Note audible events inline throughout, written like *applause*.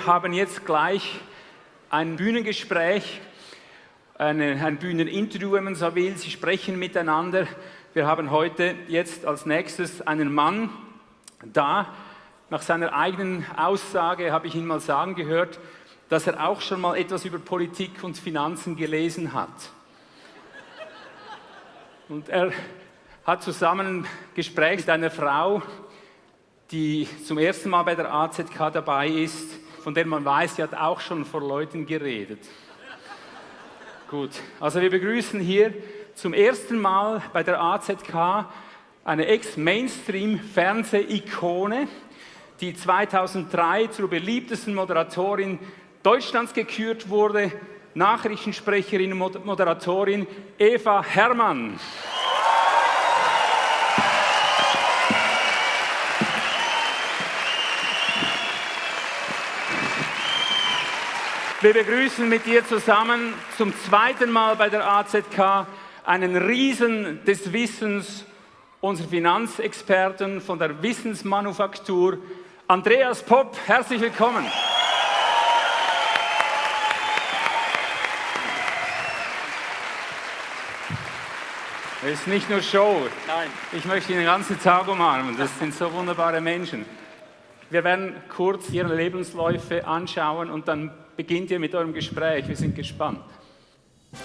Wir haben jetzt gleich ein Bühnengespräch, eine, ein Bühneninterview, wenn man so will. Sie sprechen miteinander. Wir haben heute jetzt als nächstes einen Mann da. Nach seiner eigenen Aussage habe ich ihn mal sagen gehört, dass er auch schon mal etwas über Politik und Finanzen gelesen hat. Und er hat zusammen ein Gespräch mit einer Frau, die zum ersten Mal bei der AZK dabei ist, von der man weiß, sie hat auch schon vor Leuten geredet. Gut, also wir begrüßen hier zum ersten Mal bei der AZK eine Ex-Mainstream-Fernseh-Ikone, die 2003 zur beliebtesten Moderatorin Deutschlands gekürt wurde, Nachrichtensprecherin und Moderatorin Eva Herrmann. Wir begrüßen mit dir zusammen zum zweiten Mal bei der AZK einen Riesen des Wissens, unser Finanzexperten von der Wissensmanufaktur, Andreas Popp. Herzlich willkommen. Es ist nicht nur Show. Nein. Ich möchte Ihnen den ganzen Tag umarmen. Das sind so wunderbare Menschen. Wir werden kurz Ihre Lebensläufe anschauen und dann beginnt ihr mit eurem Gespräch. Wir sind gespannt.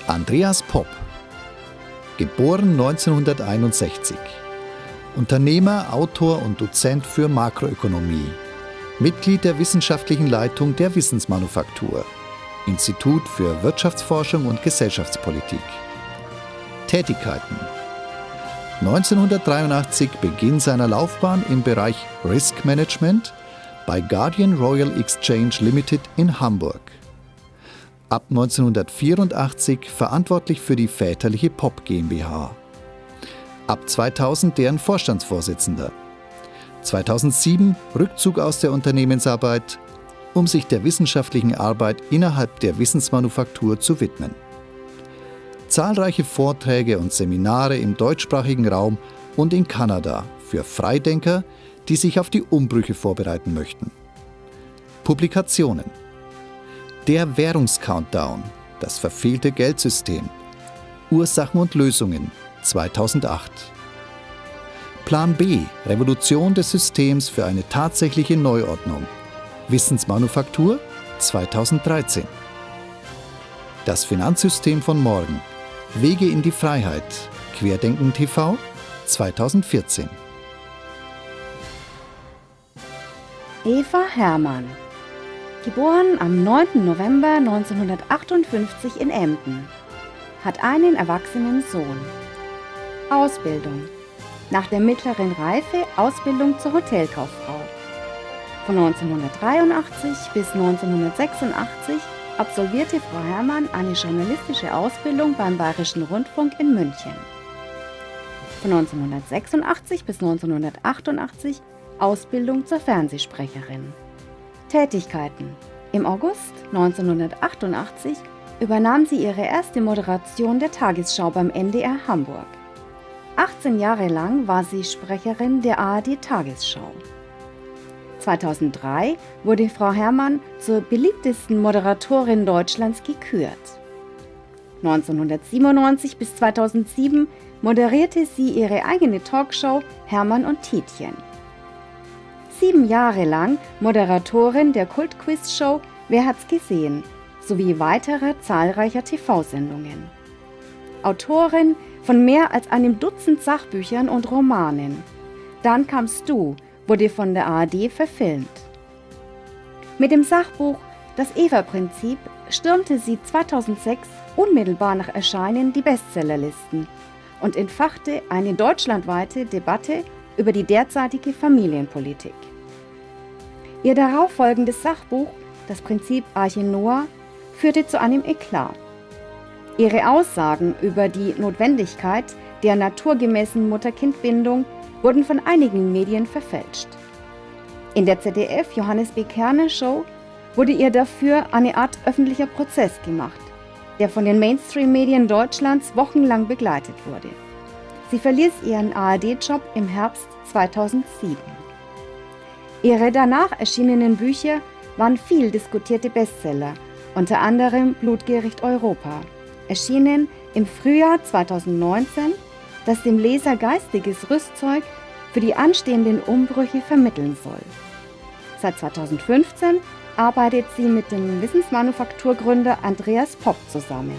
Andreas Popp, geboren 1961. Unternehmer, Autor und Dozent für Makroökonomie. Mitglied der wissenschaftlichen Leitung der Wissensmanufaktur. Institut für Wirtschaftsforschung und Gesellschaftspolitik. Tätigkeiten 1983 Beginn seiner Laufbahn im Bereich Risk Management bei Guardian Royal Exchange Limited in Hamburg. Ab 1984 verantwortlich für die väterliche Pop GmbH. Ab 2000 deren Vorstandsvorsitzender. 2007 Rückzug aus der Unternehmensarbeit, um sich der wissenschaftlichen Arbeit innerhalb der Wissensmanufaktur zu widmen zahlreiche Vorträge und Seminare im deutschsprachigen Raum und in Kanada für Freidenker, die sich auf die Umbrüche vorbereiten möchten. Publikationen Der Währungscountdown, das verfehlte Geldsystem, Ursachen und Lösungen 2008. Plan B, Revolution des Systems für eine tatsächliche Neuordnung, Wissensmanufaktur 2013. Das Finanzsystem von morgen Wege in die Freiheit. Querdenken TV 2014. Eva Herrmann. Geboren am 9. November 1958 in Emden. Hat einen erwachsenen Sohn. Ausbildung. Nach der mittleren Reife Ausbildung zur Hotelkauffrau. Von 1983 bis 1986 absolvierte Frau Herrmann eine journalistische Ausbildung beim Bayerischen Rundfunk in München. Von 1986 bis 1988 Ausbildung zur Fernsehsprecherin. Tätigkeiten. Im August 1988 übernahm sie ihre erste Moderation der Tagesschau beim NDR Hamburg. 18 Jahre lang war sie Sprecherin der ARD Tagesschau. 2003 wurde Frau Herrmann zur beliebtesten Moderatorin Deutschlands gekürt. 1997 bis 2007 moderierte sie ihre eigene Talkshow Hermann und Tietjen. Sieben Jahre lang Moderatorin der Kultquiz-Show Wer hat's gesehen? sowie weiterer zahlreicher TV-Sendungen. Autorin von mehr als einem Dutzend Sachbüchern und Romanen. Dann kamst du wurde von der ARD verfilmt. Mit dem Sachbuch Das Eva-Prinzip stürmte sie 2006 unmittelbar nach Erscheinen die Bestsellerlisten und entfachte eine deutschlandweite Debatte über die derzeitige Familienpolitik. Ihr darauffolgendes Sachbuch Das Prinzip Arche Noah führte zu einem Eklat. Ihre Aussagen über die Notwendigkeit der naturgemäßen Mutter-Kind-Bindung wurden von einigen Medien verfälscht. In der ZDF Johannes B. Kerner Show wurde ihr dafür eine Art öffentlicher Prozess gemacht, der von den Mainstream-Medien Deutschlands wochenlang begleitet wurde. Sie verließ ihren ARD-Job im Herbst 2007. Ihre danach erschienenen Bücher waren viel diskutierte Bestseller, unter anderem Blutgericht Europa, erschienen im Frühjahr 2019, das dem Leser geistiges Rüstzeug für die anstehenden Umbrüche vermitteln soll. Seit 2015 arbeitet sie mit dem Wissensmanufakturgründer Andreas Popp zusammen.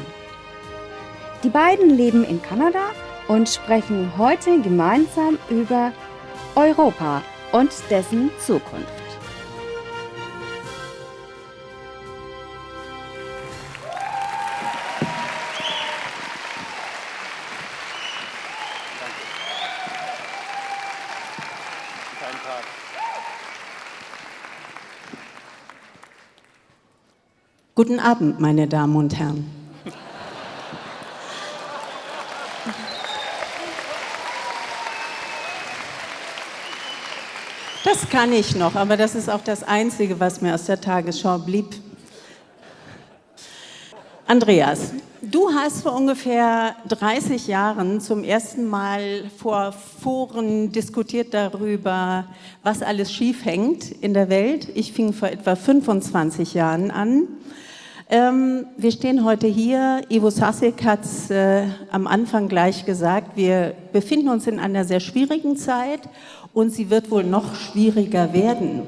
Die beiden leben in Kanada und sprechen heute gemeinsam über Europa und dessen Zukunft. Guten Abend, meine Damen und Herren. Das kann ich noch, aber das ist auch das Einzige, was mir aus der Tagesschau blieb. Andreas, du hast vor ungefähr 30 Jahren zum ersten Mal vor Foren diskutiert darüber, was alles schief hängt in der Welt. Ich fing vor etwa 25 Jahren an. Ähm, wir stehen heute hier. Ivo Sasek hat es äh, am Anfang gleich gesagt. Wir befinden uns in einer sehr schwierigen Zeit und sie wird wohl noch schwieriger werden.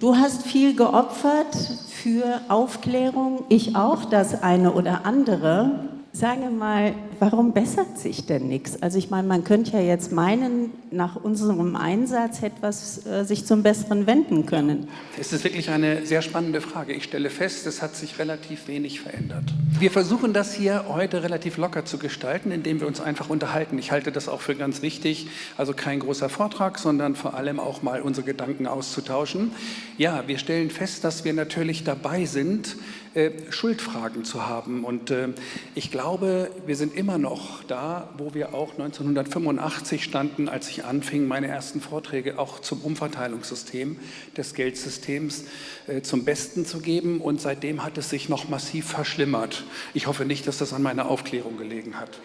Du hast viel geopfert für Aufklärung, ich auch das eine oder andere. Sage mal, warum bessert sich denn nichts? Also ich meine, man könnte ja jetzt meinen, nach unserem Einsatz hätte was äh, sich zum Besseren wenden können. Es ist wirklich eine sehr spannende Frage. Ich stelle fest, es hat sich relativ wenig verändert. Wir versuchen das hier heute relativ locker zu gestalten, indem wir uns einfach unterhalten. Ich halte das auch für ganz wichtig. Also kein großer Vortrag, sondern vor allem auch mal unsere Gedanken auszutauschen. Ja, wir stellen fest, dass wir natürlich dabei sind, äh, Schuldfragen zu haben. Und äh, ich glaube, wir sind immer noch da, wo wir auch 1985 standen, als ich anfing, meine ersten Vorträge auch zum Umverteilungssystem des Geldsystems äh, zum Besten zu geben. Und seitdem hat es sich noch massiv verschlimmert. Ich hoffe nicht, dass das an meiner Aufklärung gelegen hat.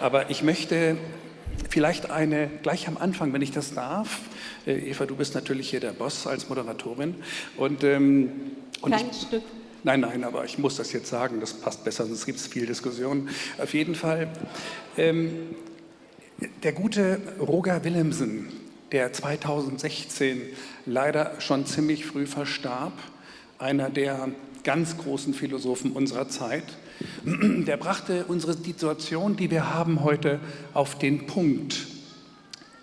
Aber ich möchte vielleicht eine, gleich am Anfang, wenn ich das darf, Eva, du bist natürlich hier der Boss als Moderatorin. Und, ähm, und Kein ich, Stück. Nein, nein, aber ich muss das jetzt sagen, das passt besser, sonst gibt es viel Diskussion. Auf jeden Fall, ähm, der gute Roger Willemsen, der 2016 leider schon ziemlich früh verstarb, einer der ganz großen Philosophen unserer Zeit, *clears throat* der brachte unsere Situation, die wir haben heute, auf den Punkt.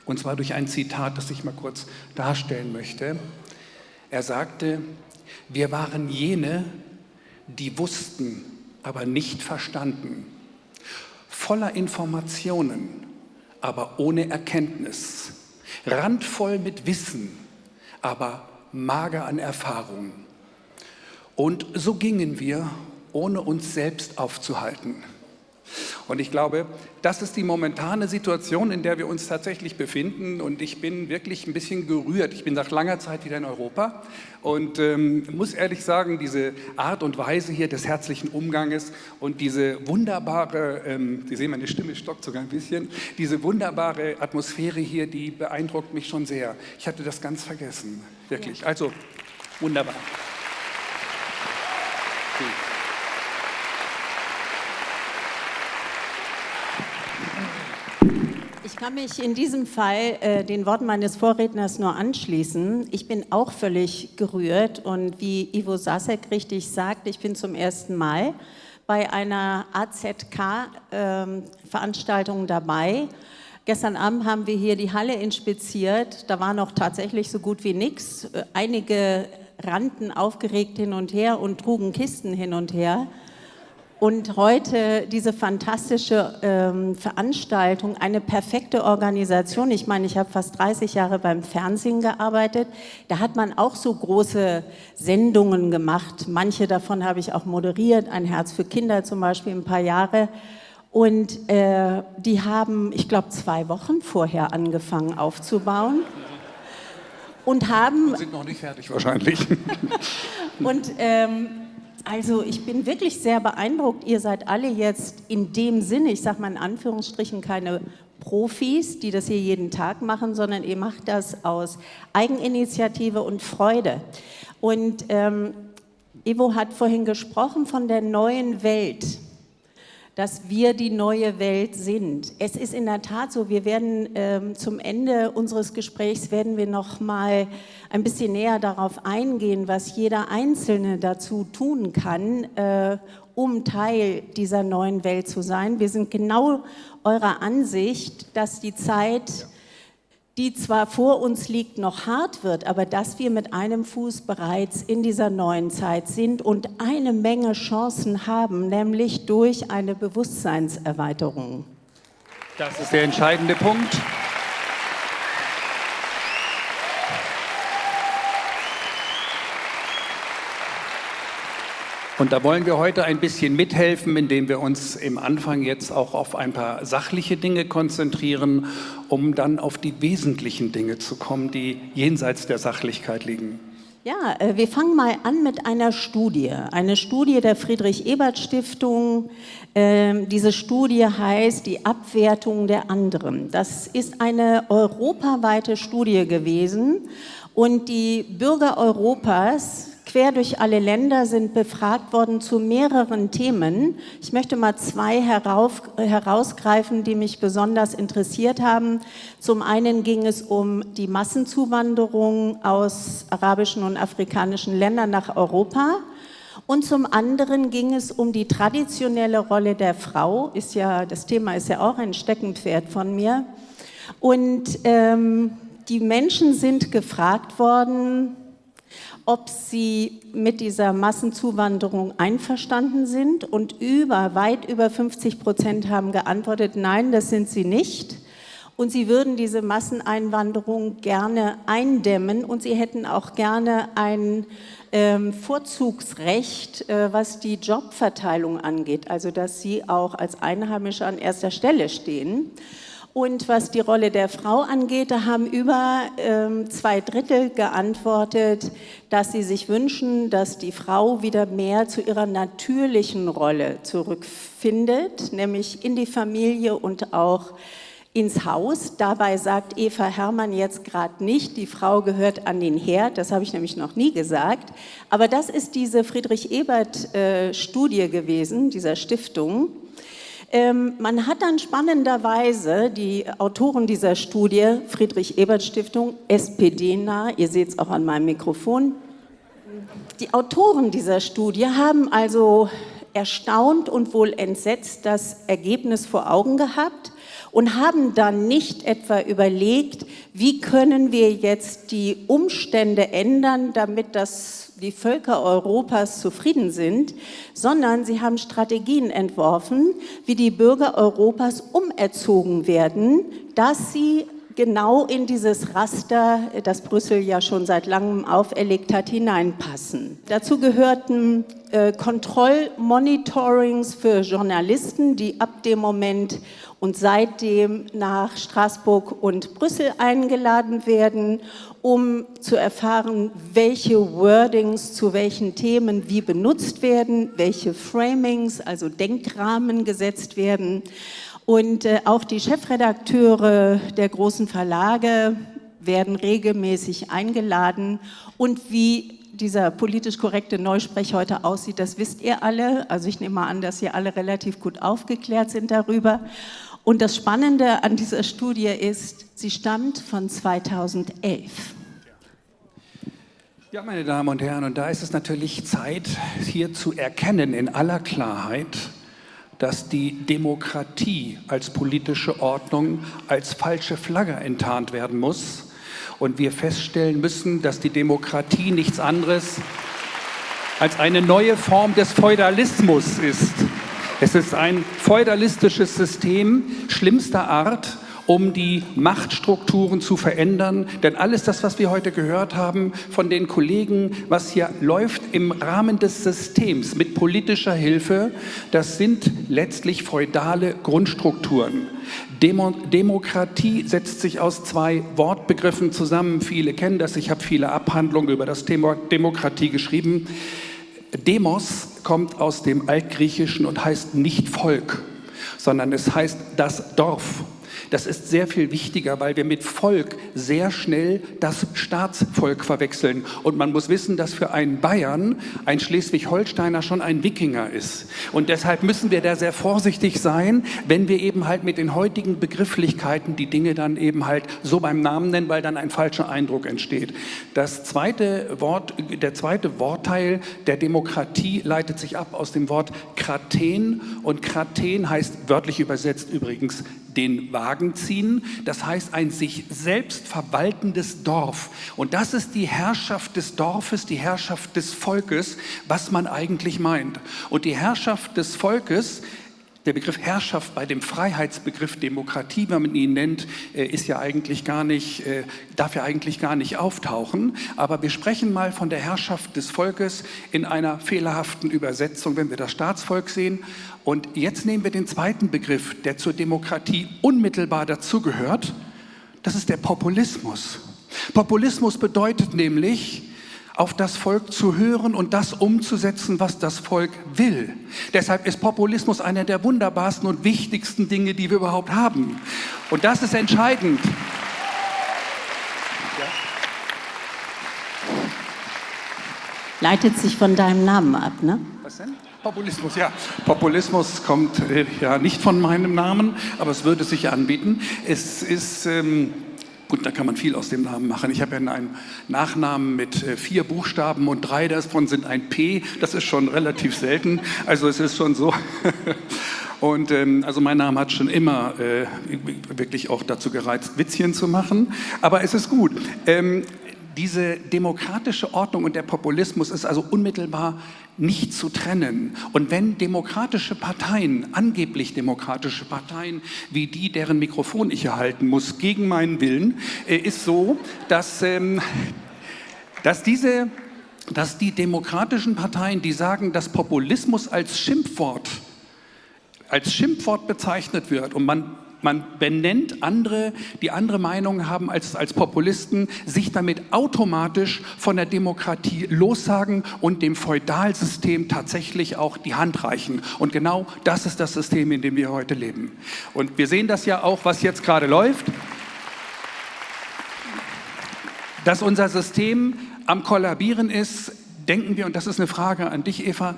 Und zwar durch ein Zitat, das ich mal kurz darstellen möchte. Er sagte, wir waren jene, die wussten, aber nicht verstanden, voller Informationen, aber ohne Erkenntnis, randvoll mit Wissen, aber mager an Erfahrung. Und so gingen wir, ohne uns selbst aufzuhalten. Und ich glaube, das ist die momentane Situation, in der wir uns tatsächlich befinden. Und ich bin wirklich ein bisschen gerührt. Ich bin nach langer Zeit wieder in Europa und ähm, muss ehrlich sagen, diese Art und Weise hier des herzlichen Umganges und diese wunderbare, ähm, Sie sehen, meine Stimme stockt sogar ein bisschen, diese wunderbare Atmosphäre hier, die beeindruckt mich schon sehr. Ich hatte das ganz vergessen, wirklich. Also, wunderbar. Okay. Kann mich in diesem Fall äh, den Worten meines Vorredners nur anschließen. Ich bin auch völlig gerührt und wie Ivo Sasek richtig sagt, ich bin zum ersten Mal bei einer AZK-Veranstaltung ähm, dabei. Gestern Abend haben wir hier die Halle inspiziert, da war noch tatsächlich so gut wie nichts. Äh, einige rannten aufgeregt hin und her und trugen Kisten hin und her. Und heute diese fantastische ähm, Veranstaltung, eine perfekte Organisation. Ich meine, ich habe fast 30 Jahre beim Fernsehen gearbeitet. Da hat man auch so große Sendungen gemacht. Manche davon habe ich auch moderiert. Ein Herz für Kinder zum Beispiel, ein paar Jahre. Und äh, die haben, ich glaube, zwei Wochen vorher angefangen aufzubauen. Und haben... Wir sind noch nicht fertig wahrscheinlich. *laughs* und... Ähm, also ich bin wirklich sehr beeindruckt. Ihr seid alle jetzt in dem Sinne, ich sage mal in Anführungsstrichen, keine Profis, die das hier jeden Tag machen, sondern ihr macht das aus Eigeninitiative und Freude. Und ähm, Ivo hat vorhin gesprochen von der neuen Welt dass wir die neue Welt sind. Es ist in der Tat so, wir werden ähm, zum Ende unseres Gesprächs werden wir noch mal ein bisschen näher darauf eingehen, was jeder Einzelne dazu tun kann, äh, um Teil dieser neuen Welt zu sein. Wir sind genau eurer Ansicht, dass die Zeit die zwar vor uns liegt, noch hart wird, aber dass wir mit einem Fuß bereits in dieser neuen Zeit sind und eine Menge Chancen haben, nämlich durch eine Bewusstseinserweiterung. Das ist der entscheidende Punkt. Und da wollen wir heute ein bisschen mithelfen, indem wir uns im Anfang jetzt auch auf ein paar sachliche Dinge konzentrieren, um dann auf die wesentlichen Dinge zu kommen, die jenseits der Sachlichkeit liegen. Ja, äh, wir fangen mal an mit einer Studie. Eine Studie der Friedrich-Ebert-Stiftung. Ähm, diese Studie heißt die Abwertung der anderen. Das ist eine europaweite Studie gewesen und die Bürger Europas quer durch alle Länder sind befragt worden zu mehreren Themen. Ich möchte mal zwei herauf, herausgreifen, die mich besonders interessiert haben. Zum einen ging es um die Massenzuwanderung aus arabischen und afrikanischen Ländern nach Europa. Und zum anderen ging es um die traditionelle Rolle der Frau. Ist ja, das Thema ist ja auch ein Steckenpferd von mir. Und ähm, die Menschen sind gefragt worden, ob sie mit dieser Massenzuwanderung einverstanden sind und über, weit über 50 Prozent haben geantwortet, nein, das sind sie nicht. Und sie würden diese Masseneinwanderung gerne eindämmen und sie hätten auch gerne ein ähm, Vorzugsrecht, äh, was die Jobverteilung angeht, also dass sie auch als Einheimische an erster Stelle stehen. Und was die Rolle der Frau angeht, da haben über ähm, zwei Drittel geantwortet, dass sie sich wünschen, dass die Frau wieder mehr zu ihrer natürlichen Rolle zurückfindet, nämlich in die Familie und auch ins Haus. Dabei sagt Eva Hermann jetzt gerade nicht, die Frau gehört an den Herd, das habe ich nämlich noch nie gesagt. Aber das ist diese Friedrich-Ebert-Studie äh, gewesen, dieser Stiftung. Ähm, man hat dann spannenderweise die Autoren dieser Studie, Friedrich-Ebert-Stiftung, SPD-nah, ihr seht es auch an meinem Mikrofon, die Autoren dieser Studie haben also erstaunt und wohl entsetzt das Ergebnis vor Augen gehabt und haben dann nicht etwa überlegt, wie können wir jetzt die Umstände ändern, damit das die Völker Europas zufrieden sind, sondern sie haben Strategien entworfen, wie die Bürger Europas umerzogen werden, dass sie genau in dieses Raster, das Brüssel ja schon seit langem auferlegt hat, hineinpassen. Dazu gehörten äh, Kontrollmonitorings für Journalisten, die ab dem Moment und seitdem nach Straßburg und Brüssel eingeladen werden, um zu erfahren, welche Wordings zu welchen Themen wie benutzt werden, welche Framings, also Denkrahmen gesetzt werden. Und äh, auch die Chefredakteure der großen Verlage werden regelmäßig eingeladen. Und wie dieser politisch korrekte Neusprech heute aussieht, das wisst ihr alle. Also ich nehme mal an, dass ihr alle relativ gut aufgeklärt sind darüber. Und das Spannende an dieser Studie ist, sie stammt von 2011. Ja, meine Damen und Herren, und da ist es natürlich Zeit, hier zu erkennen in aller Klarheit, dass die Demokratie als politische Ordnung als falsche Flagge enttarnt werden muss und wir feststellen müssen, dass die Demokratie nichts anderes als eine neue Form des Feudalismus ist. Es ist ein feudalistisches System schlimmster Art, um die Machtstrukturen zu verändern. Denn alles das, was wir heute gehört haben von den Kollegen, was hier läuft im Rahmen des Systems mit politischer Hilfe, das sind letztlich feudale Grundstrukturen. Demo Demokratie setzt sich aus zwei Wortbegriffen zusammen. Viele kennen das. Ich habe viele Abhandlungen über das Thema Demokratie geschrieben. Demos kommt aus dem Altgriechischen und heißt nicht Volk, sondern es heißt das Dorf. Das ist sehr viel wichtiger, weil wir mit Volk sehr schnell das Staatsvolk verwechseln. Und man muss wissen, dass für einen Bayern ein Schleswig-Holsteiner schon ein Wikinger ist. Und deshalb müssen wir da sehr vorsichtig sein, wenn wir eben halt mit den heutigen Begrifflichkeiten die Dinge dann eben halt so beim Namen nennen, weil dann ein falscher Eindruck entsteht. Das zweite Wort, der zweite Wortteil der Demokratie leitet sich ab aus dem Wort Kraten und Kraten heißt wörtlich übersetzt übrigens den Wagen ziehen. Das heißt ein sich selbst verwaltendes Dorf. Und das ist die Herrschaft des Dorfes, die Herrschaft des Volkes, was man eigentlich meint. Und die Herrschaft des Volkes der Begriff Herrschaft bei dem Freiheitsbegriff Demokratie, wenn man ihn nennt, äh, ist ja eigentlich gar nicht, äh, darf ja eigentlich gar nicht auftauchen. Aber wir sprechen mal von der Herrschaft des Volkes in einer fehlerhaften Übersetzung, wenn wir das Staatsvolk sehen. Und jetzt nehmen wir den zweiten Begriff, der zur Demokratie unmittelbar dazugehört. Das ist der Populismus. Populismus bedeutet nämlich, auf das Volk zu hören und das umzusetzen, was das Volk will. Deshalb ist Populismus einer der wunderbarsten und wichtigsten Dinge, die wir überhaupt haben. Und das ist entscheidend. Leitet sich von deinem Namen ab, ne? Was denn? Populismus, ja. Populismus kommt äh, ja nicht von meinem Namen, aber es würde sich anbieten. Es ist... Ähm, Gut, da kann man viel aus dem Namen machen. Ich habe ja einen Nachnamen mit äh, vier Buchstaben und drei davon sind ein P. Das ist schon relativ selten. Also es ist schon so. *laughs* Und ähm, also mein Name hat schon immer äh, wirklich auch dazu gereizt, Witzchen zu machen. Aber es ist gut. Ähm, diese demokratische Ordnung und der Populismus ist also unmittelbar nicht zu trennen. Und wenn demokratische Parteien, angeblich demokratische Parteien, wie die, deren Mikrofon ich erhalten muss, gegen meinen Willen, äh, ist so, dass, ähm, dass diese dass die demokratischen Parteien, die sagen, dass Populismus als Schimpfwort, als Schimpfwort bezeichnet wird und man man benennt andere, die andere Meinungen haben als, als Populisten, sich damit automatisch von der Demokratie lossagen und dem Feudalsystem tatsächlich auch die Hand reichen. Und genau das ist das System, in dem wir heute leben. Und wir sehen das ja auch, was jetzt gerade läuft, dass unser System am Kollabieren ist, denken wir, und das ist eine Frage an dich, Eva,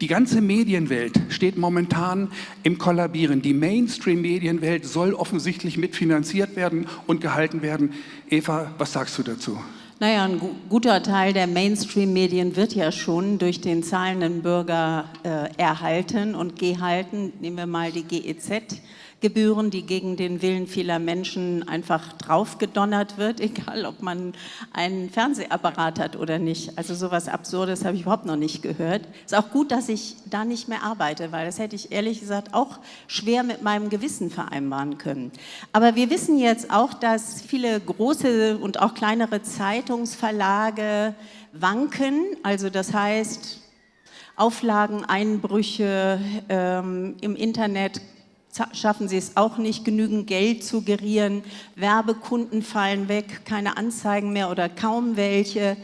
die ganze Medienwelt steht momentan im Kollabieren. Die Mainstream-Medienwelt soll offensichtlich mitfinanziert werden und gehalten werden. Eva, was sagst du dazu? Naja, ein guter Teil der Mainstream-Medien wird ja schon durch den zahlenden Bürger äh, erhalten und gehalten. Nehmen wir mal die GEZ Gebühren, die gegen den Willen vieler Menschen einfach draufgedonnert wird, *laughs* egal ob man einen Fernsehapparat hat oder nicht. Also sowas Absurdes habe ich überhaupt noch nicht gehört. Ist auch gut, dass ich da nicht mehr arbeite, weil das hätte ich ehrlich gesagt auch schwer mit meinem Gewissen vereinbaren können. Aber wir wissen jetzt auch, dass viele große und auch kleinere Zeitungsverlage wanken. Also das heißt, Auflageneinbrüche ähm, im Internet schaffen sie es auch nicht, genügend Geld zu gerieren. Werbekunden fallen weg, keine Anzeigen mehr oder kaum welche.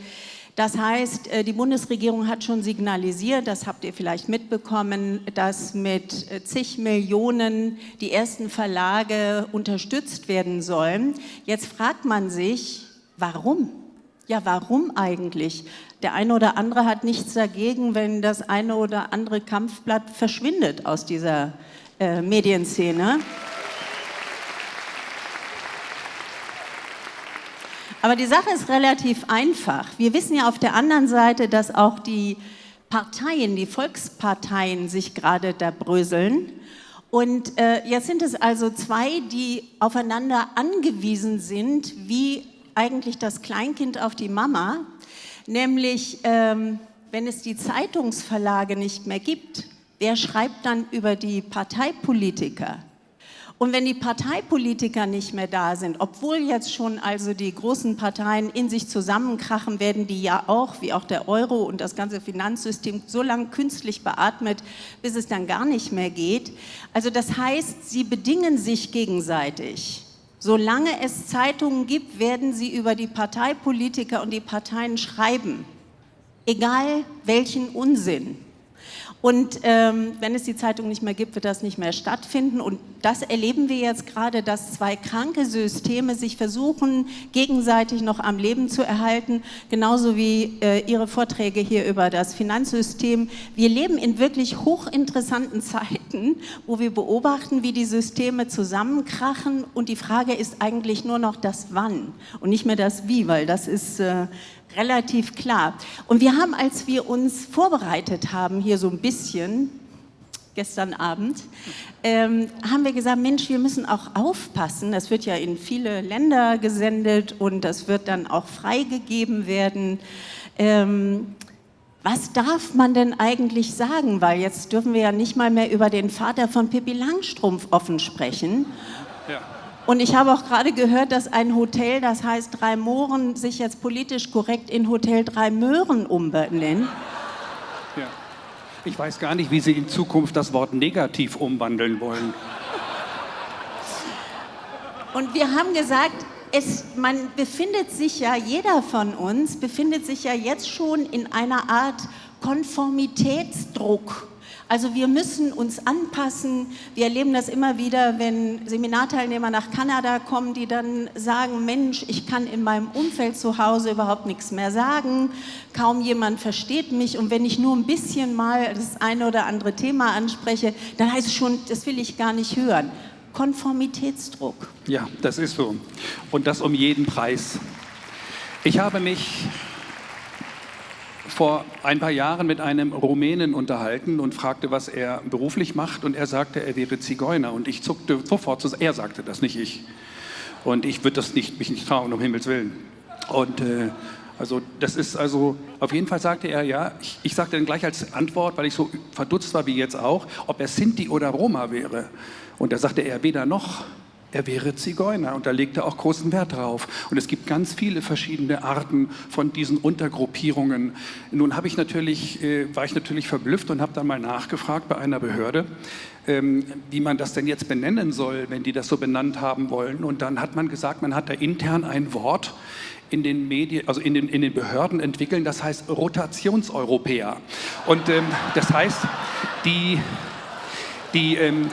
Das heißt, äh, die Bundesregierung hat schon signalisiert, das habt ihr vielleicht mitbekommen, dass mit äh, zig Millionen die ersten Verlage unterstützt werden sollen. Jetzt fragt man sich, warum? Ja, warum eigentlich? Der eine oder andere hat nichts dagegen, wenn das eine oder andere Kampfblatt verschwindet aus dieser äh, Medienszene. Aber die Sache ist relativ einfach. Wir wissen ja auf der anderen Seite, dass auch die Parteien, die Volksparteien sich gerade da bröseln. Und äh, jetzt sind es also zwei, die aufeinander angewiesen sind, wie eigentlich das Kleinkind auf die Mama. Nämlich, ähm, wenn es die Zeitungsverlage nicht mehr gibt, wer schreibt dann über die Parteipolitiker? Und wenn die Parteipolitiker nicht mehr da sind, obwohl jetzt schon also die großen Parteien in sich zusammenkrachen, werden die ja auch, wie auch der Euro und das ganze Finanzsystem, so lange künstlich beatmet, bis es dann gar nicht mehr geht. Also das heißt, sie bedingen sich gegenseitig. Solange es Zeitungen gibt, werden sie über die Parteipolitiker und die Parteien schreiben. Egal welchen Unsinn. Und ähm, wenn es die Zeitung nicht mehr gibt, wird das nicht mehr stattfinden. Und das erleben wir jetzt gerade, dass zwei kranke Systeme sich versuchen, gegenseitig noch am Leben zu erhalten, genauso wie äh, Ihre Vorträge hier über das Finanzsystem. Wir leben in wirklich hochinteressanten *laughs* Zeiten, wo wir beobachten, wie die Systeme zusammenkrachen. Und die Frage ist eigentlich nur noch das Wann und nicht mehr das Wie, weil das ist äh, relativ klar. Und wir haben, als wir uns vorbereitet haben, hier so ein bisschen, gestern Abend, ähm, haben wir gesagt, Mensch, wir müssen auch aufpassen. Das wird ja in viele Länder gesendet und das wird dann auch freigegeben werden. Ähm, was darf man denn eigentlich sagen? Weil jetzt dürfen wir ja nicht mal mehr über den Vater von Pippi Langstrumpf offen sprechen. Ja. Und ich habe auch gerade gehört, dass ein Hotel, das heißt Drei Mohren, sich jetzt politisch korrekt in Hotel Drei Möhren umbenennt. Ja. Ich weiß gar nicht, wie Sie in Zukunft das Wort negativ umwandeln wollen. Und wir haben gesagt, es, man befindet sich ja, jeder von uns befindet sich ja jetzt schon in einer Art Konformitätsdruck. Also wir müssen uns anpassen. Wir erleben das immer wieder, wenn Seminarteilnehmer nach Kanada kommen, die dann sagen, Mensch, ich kann in meinem Umfeld zu Hause überhaupt nichts mehr sagen. Kaum jemand versteht mich. Und wenn ich nur ein bisschen mal das eine oder andere Thema anspreche, dann heißt es schon, das will ich gar nicht hören. Konformitätsdruck. Ja, das ist so. Und das um jeden Preis. Ich habe mich vor ein paar Jahren mit einem Rumänen unterhalten und fragte, was er beruflich macht. Und er sagte, er wäre Zigeuner. Und ich zuckte sofort zu, er sagte das, nicht ich. Und ich würde das nicht, mich nicht trauen, um Himmels Willen. Und äh, also das ist also, auf jeden Fall sagte er, ja, ich, ich sagte dann gleich als Antwort, weil ich so verdutzt war wie jetzt auch, ob er Sinti oder Roma wäre. Und da sagte er weder noch er wäre Zigeuner und da legt er auch großen Wert drauf. Und es gibt ganz viele verschiedene Arten von diesen Untergruppierungen. Nun habe ich natürlich, äh, war ich natürlich verblüfft und habe dann mal nachgefragt bei einer Behörde, ähm, wie man das denn jetzt benennen soll, wenn die das so benannt haben wollen. Und dann hat man gesagt, man hat da intern ein Wort, in den Medien, also in den, in den Behörden entwickeln, das heißt Rotationseuropäer. Und ähm, das heißt, die, die ähm,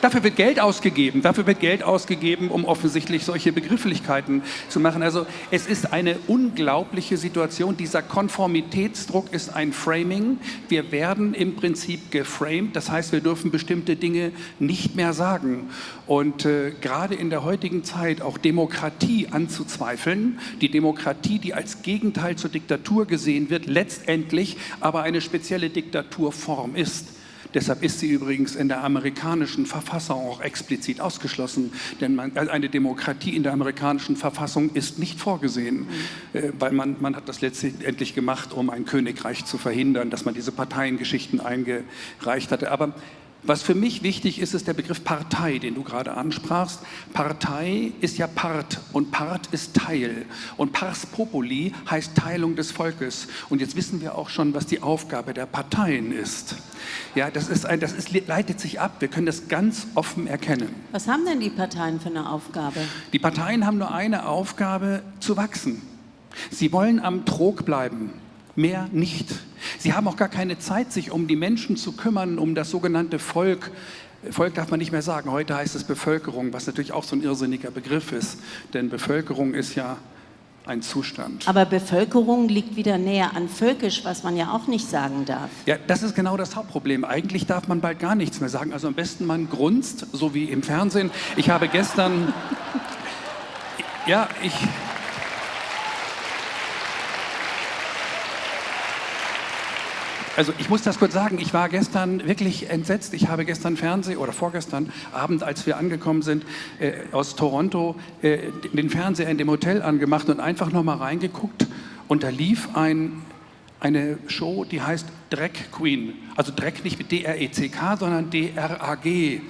Dafür wird Geld ausgegeben. Dafür wird Geld ausgegeben, um offensichtlich solche Begrifflichkeiten zu machen. Also es ist eine unglaubliche Situation. Dieser Konformitätsdruck ist ein Framing. Wir werden im Prinzip geframed. Das heißt, wir dürfen bestimmte Dinge nicht mehr sagen. Und äh, gerade in der heutigen Zeit auch Demokratie anzuzweifeln, die Demokratie, die als Gegenteil zur Diktatur gesehen wird, letztendlich aber eine spezielle Diktaturform ist Deshalb ist sie übrigens in der amerikanischen Verfassung auch explizit ausgeschlossen, denn man, also eine Demokratie in der amerikanischen Verfassung ist nicht vorgesehen, mhm. äh, weil man, man hat das letztendlich gemacht, um ein Königreich zu verhindern, dass man diese Parteiengeschichten eingereicht hatte. Aber was für mich wichtig ist, ist der Begriff Partei, den du gerade ansprachst. Partei ist ja Part und Part ist Teil. Und Pars Populi heißt Teilung des Volkes. Und jetzt wissen wir auch schon, was die Aufgabe der Parteien ist. Ja, das, ist ein, das ist, leitet sich ab. Wir können das ganz offen erkennen. Was haben denn die Parteien für eine Aufgabe? Die Parteien haben nur eine Aufgabe, zu wachsen. Sie wollen am Trog bleiben mehr nicht. Sie haben auch gar keine Zeit, sich um die Menschen zu kümmern, um das sogenannte Volk. Volk darf man nicht mehr sagen, heute heißt es Bevölkerung, was natürlich auch so ein irrsinniger Begriff ist, denn Bevölkerung ist ja ein Zustand. Aber Bevölkerung liegt wieder näher an völkisch, was man ja auch nicht sagen darf. Ja, das ist genau das Hauptproblem. Eigentlich darf man bald gar nichts mehr sagen. Also am besten man grunzt, so wie im Fernsehen. Ich habe gestern, *laughs* ja, ich, Also ich muss das kurz sagen, ich war gestern wirklich entsetzt. Ich habe gestern Fernsehen oder vorgestern Abend, als wir angekommen sind äh, aus Toronto, äh, den Fernseher in dem Hotel angemacht und einfach nochmal reingeguckt und da lief ein, eine Show, die heißt Drag Queen. Also Dreck nicht mit D-R-E-C-K, sondern D-R-A-G.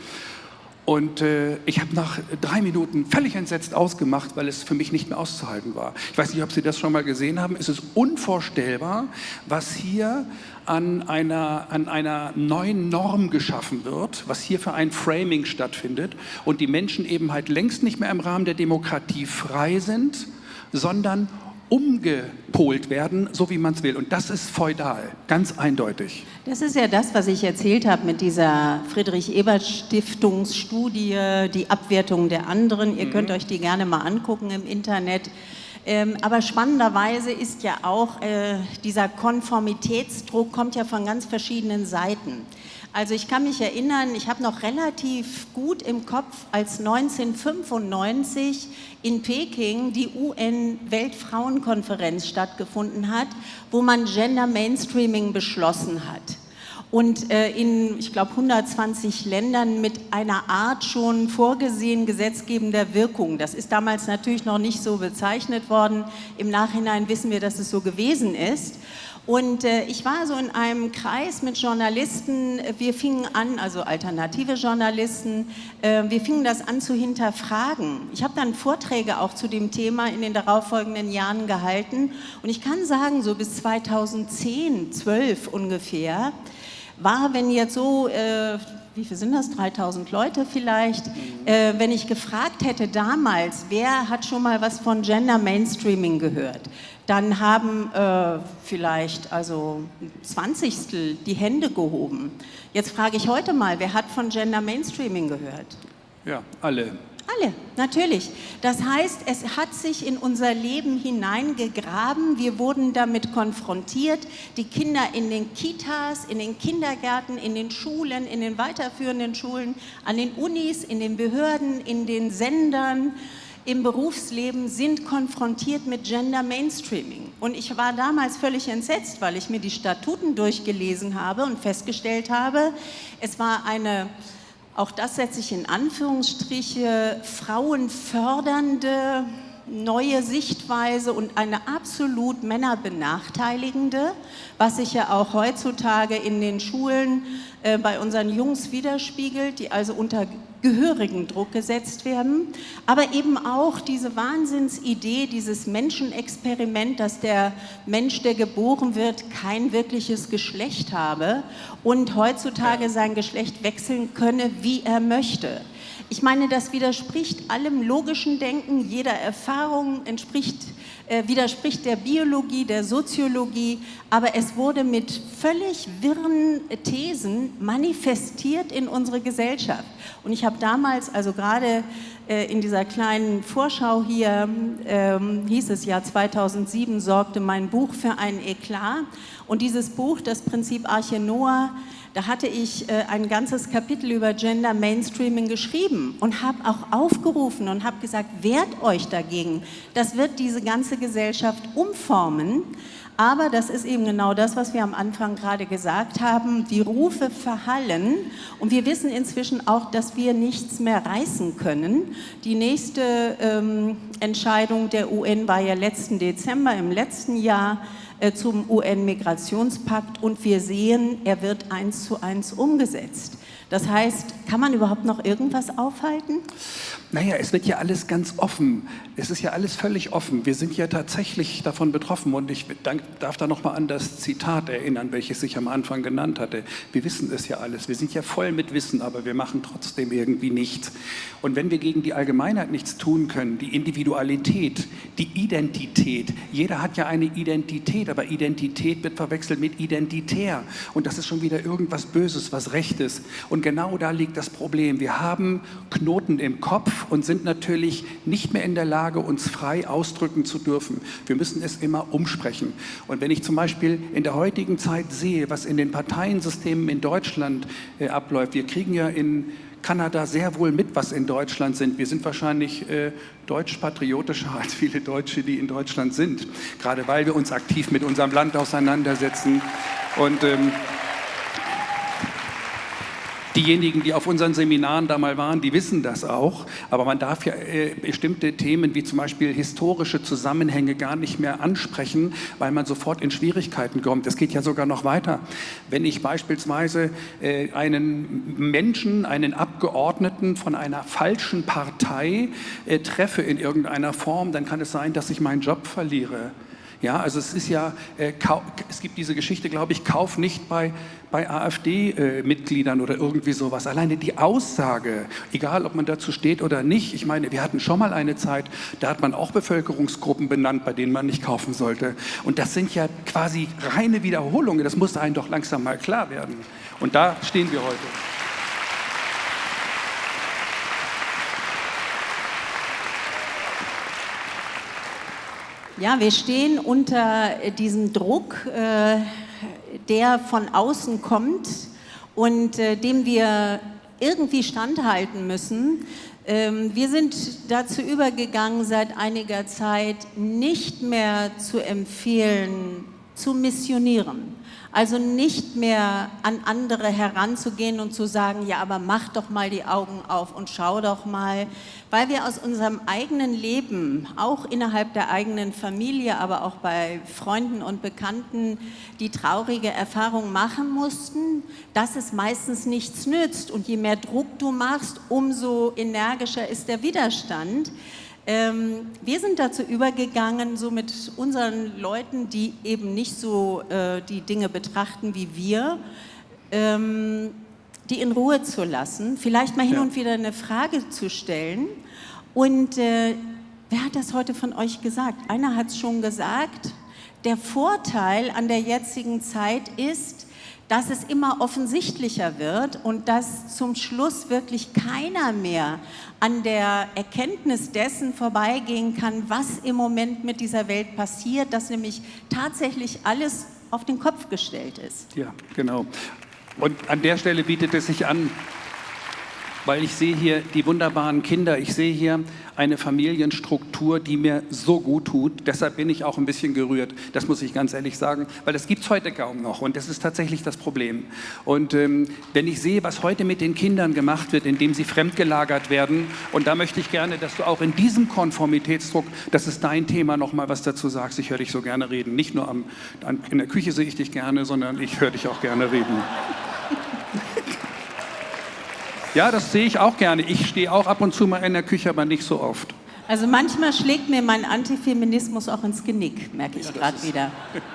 Und äh, ich habe nach drei Minuten völlig entsetzt ausgemacht, weil es für mich nicht mehr auszuhalten war. Ich weiß nicht, ob Sie das schon mal gesehen haben. Es ist unvorstellbar, was hier an einer, an einer neuen Norm geschaffen wird, was hier für ein Framing stattfindet und die Menschen eben halt längst nicht mehr im Rahmen der Demokratie frei sind, sondern umgepolt werden, so wie man es will. Und das ist feudal, ganz eindeutig. Das ist ja das, was ich erzählt habe mit dieser Friedrich-Ebert-Stiftungsstudie, die Abwertung der anderen. Ihr mhm. könnt euch die gerne mal angucken im Internet. Ähm, aber spannenderweise ist ja auch äh, dieser Konformitätsdruck kommt ja von ganz verschiedenen Seiten. Also ich kann mich erinnern, ich habe noch relativ gut im Kopf, als 1995 in Peking die UN-Weltfrauenkonferenz stattgefunden hat, wo man Gender Mainstreaming beschlossen hat und äh, in, ich glaube, 120 Ländern mit einer Art schon vorgesehen gesetzgebender Wirkung. Das ist damals natürlich noch nicht so bezeichnet worden. Im Nachhinein wissen wir, dass es so gewesen ist. Und äh, ich war so in einem Kreis mit Journalisten, wir fingen an, also alternative Journalisten, äh, wir fingen das an zu hinterfragen. Ich habe dann Vorträge auch zu dem Thema in den darauffolgenden Jahren gehalten und ich kann sagen, so bis 2010, 12 ungefähr, war, wenn jetzt so, äh, wie viel sind das, 3000 Leute vielleicht, äh, wenn ich gefragt hätte damals, wer hat schon mal was von Gender Mainstreaming gehört, dann haben äh, vielleicht also Zwanzigstel die Hände gehoben. Jetzt frage ich heute mal, wer hat von Gender Mainstreaming gehört? Ja, alle. Alle, natürlich. Das heißt, es hat sich in unser Leben hineingegraben. Wir wurden damit konfrontiert. Die Kinder in den Kitas, in den Kindergärten, in den Schulen, in den weiterführenden Schulen, an den Unis, in den Behörden, in den Sendern, im Berufsleben sind konfrontiert mit Gender Mainstreaming. Und ich war damals völlig entsetzt, weil ich mir die Statuten durchgelesen habe und festgestellt habe, es war eine auch das setze ich in Anführungsstriche, frauenfördernde neue Sichtweise und eine absolut männerbenachteiligende, was sich ja auch heutzutage in den Schulen äh, bei unseren Jungs widerspiegelt, die also unter gehörigen Druck gesetzt werden, aber eben auch diese Wahnsinnsidee, dieses Menschenexperiment, dass der Mensch, der geboren wird, kein wirkliches Geschlecht habe und heutzutage sein Geschlecht wechseln könne, wie er möchte. Ich meine, das widerspricht allem logischen Denken, jeder Erfahrung, entspricht, äh, widerspricht der Biologie, der Soziologie, aber es wurde mit völlig wirren Thesen manifestiert in unsere Gesellschaft. Und ich habe damals, also gerade äh, in dieser kleinen Vorschau hier, ähm, hieß es ja 2007, sorgte mein Buch für einen Eklat. Und dieses Buch, das Prinzip Arche Noah, da hatte ich äh, ein ganzes Kapitel über Gender Mainstreaming geschrieben und habe auch aufgerufen und habe gesagt, wehrt euch dagegen. Das wird diese ganze Gesellschaft umformen. Aber das ist eben genau das, was wir am Anfang gerade gesagt haben. Die Rufe verhallen und wir wissen inzwischen auch, dass wir nichts mehr reißen können. Die nächste ähm, Entscheidung der UN war ja letzten Dezember im letzten Jahr zum UN-Migrationspakt und wir sehen, er wird eins zu eins umgesetzt. Das heißt, kann man überhaupt noch irgendwas aufhalten? Naja, es wird ja alles ganz offen. Es ist ja alles völlig offen. Wir sind ja tatsächlich davon betroffen und ich darf da nochmal an das Zitat erinnern, welches ich am Anfang genannt hatte. Wir wissen es ja alles. Wir sind ja voll mit Wissen, aber wir machen trotzdem irgendwie nichts. Und wenn wir gegen die Allgemeinheit nichts tun können, die Individualität, die Identität, jeder hat ja eine Identität, aber Identität wird verwechselt mit identitär. Und das ist schon wieder irgendwas Böses, was Rechtes. Und genau da liegt das Problem. Wir haben Knoten im Kopf und sind natürlich nicht mehr in der Lage, uns frei ausdrücken zu dürfen. Wir müssen es immer umsprechen. Und wenn ich zum Beispiel in der heutigen Zeit sehe, was in den Parteiensystemen in Deutschland äh, abläuft, wir kriegen ja in Kanada sehr wohl mit, was in Deutschland sind. Wir sind wahrscheinlich äh, deutsch-patriotischer *laughs* als viele Deutsche, die in Deutschland sind, gerade weil wir uns aktiv mit unserem Land auseinandersetzen. Und ähm, Diejenigen, die auf unseren Seminaren da mal waren, die wissen das auch. Aber man darf ja äh, bestimmte Themen wie zum Beispiel historische Zusammenhänge gar nicht mehr ansprechen, weil man sofort in Schwierigkeiten kommt. Es geht ja sogar noch weiter. Wenn ich beispielsweise äh, einen Menschen, einen Abgeordneten von einer falschen Partei äh, treffe in irgendeiner Form, dann kann es sein, dass ich meinen Job verliere. Ja, also es ist ja, äh, es gibt diese Geschichte, glaube ich, Kauf nicht bei, bei AfD-Mitgliedern äh, oder irgendwie sowas. Alleine die Aussage, egal ob man dazu steht oder nicht, ich meine, wir hatten schon mal eine Zeit, da hat man auch Bevölkerungsgruppen benannt, bei denen man nicht kaufen sollte. Und das sind ja quasi reine Wiederholungen, das muss einem doch langsam mal klar werden. Und da stehen wir heute. Ja, wir stehen unter diesem Druck, äh, der von außen kommt und äh, dem wir irgendwie standhalten müssen. Ähm, wir sind dazu übergegangen, seit einiger Zeit nicht mehr zu empfehlen, zu missionieren. Also nicht mehr an andere heranzugehen und zu sagen, ja, aber mach doch mal die Augen auf und schau doch mal, weil wir aus unserem eigenen Leben, auch innerhalb der eigenen Familie, aber auch bei Freunden und Bekannten, die traurige Erfahrung machen mussten, dass es meistens nichts nützt. Und je mehr Druck du machst, umso energischer ist der Widerstand. Ähm, wir sind dazu übergegangen, so mit unseren Leuten, die eben nicht so äh, die Dinge betrachten wie wir, ähm, die in Ruhe zu lassen, vielleicht mal hin ja. und wieder eine Frage zu stellen. Und äh, wer hat das heute von euch gesagt? Einer hat es schon gesagt. Der Vorteil an der jetzigen Zeit ist, dass es immer offensichtlicher wird und dass zum Schluss wirklich keiner mehr an der Erkenntnis dessen vorbeigehen kann, was im Moment mit dieser Welt passiert, dass nämlich tatsächlich alles auf den Kopf gestellt ist. Ja, genau. Und an der Stelle bietet es sich an, weil ich sehe hier die wunderbaren Kinder, ich sehe hier eine Familienstruktur, die mir so gut tut. Deshalb bin ich auch ein bisschen gerührt, das muss ich ganz ehrlich sagen, weil das gibt es heute kaum noch und das ist tatsächlich das Problem. Und ähm, wenn ich sehe, was heute mit den Kindern gemacht wird, indem sie fremdgelagert werden, und da möchte ich gerne, dass du auch in diesem Konformitätsdruck, das ist dein Thema, noch mal was dazu sagst. Ich höre dich so gerne reden. Nicht nur am, in der Küche sehe ich dich gerne, sondern ich höre dich auch gerne reden. Ja, das sehe ich auch gerne. Ich stehe auch ab und zu mal in der Küche, aber nicht so oft. Also manchmal schlägt mir mein Antifeminismus auch ins Genick, merke ich ja, gerade wieder. *laughs*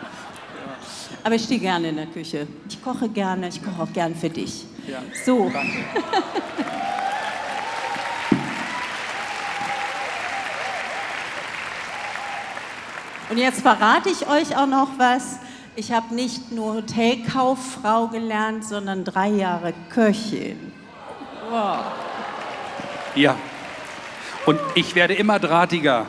Aber ich stehe gerne in der Küche. Ich koche gerne, ich koche auch gern für dich. Ja, so. Danke. *laughs* Und jetzt verrate ich euch auch noch was. Ich habe nicht nur Hotelkauffrau gelernt, sondern drei Jahre Köchin. Wow. Ja. Und ich werde immer drahtiger.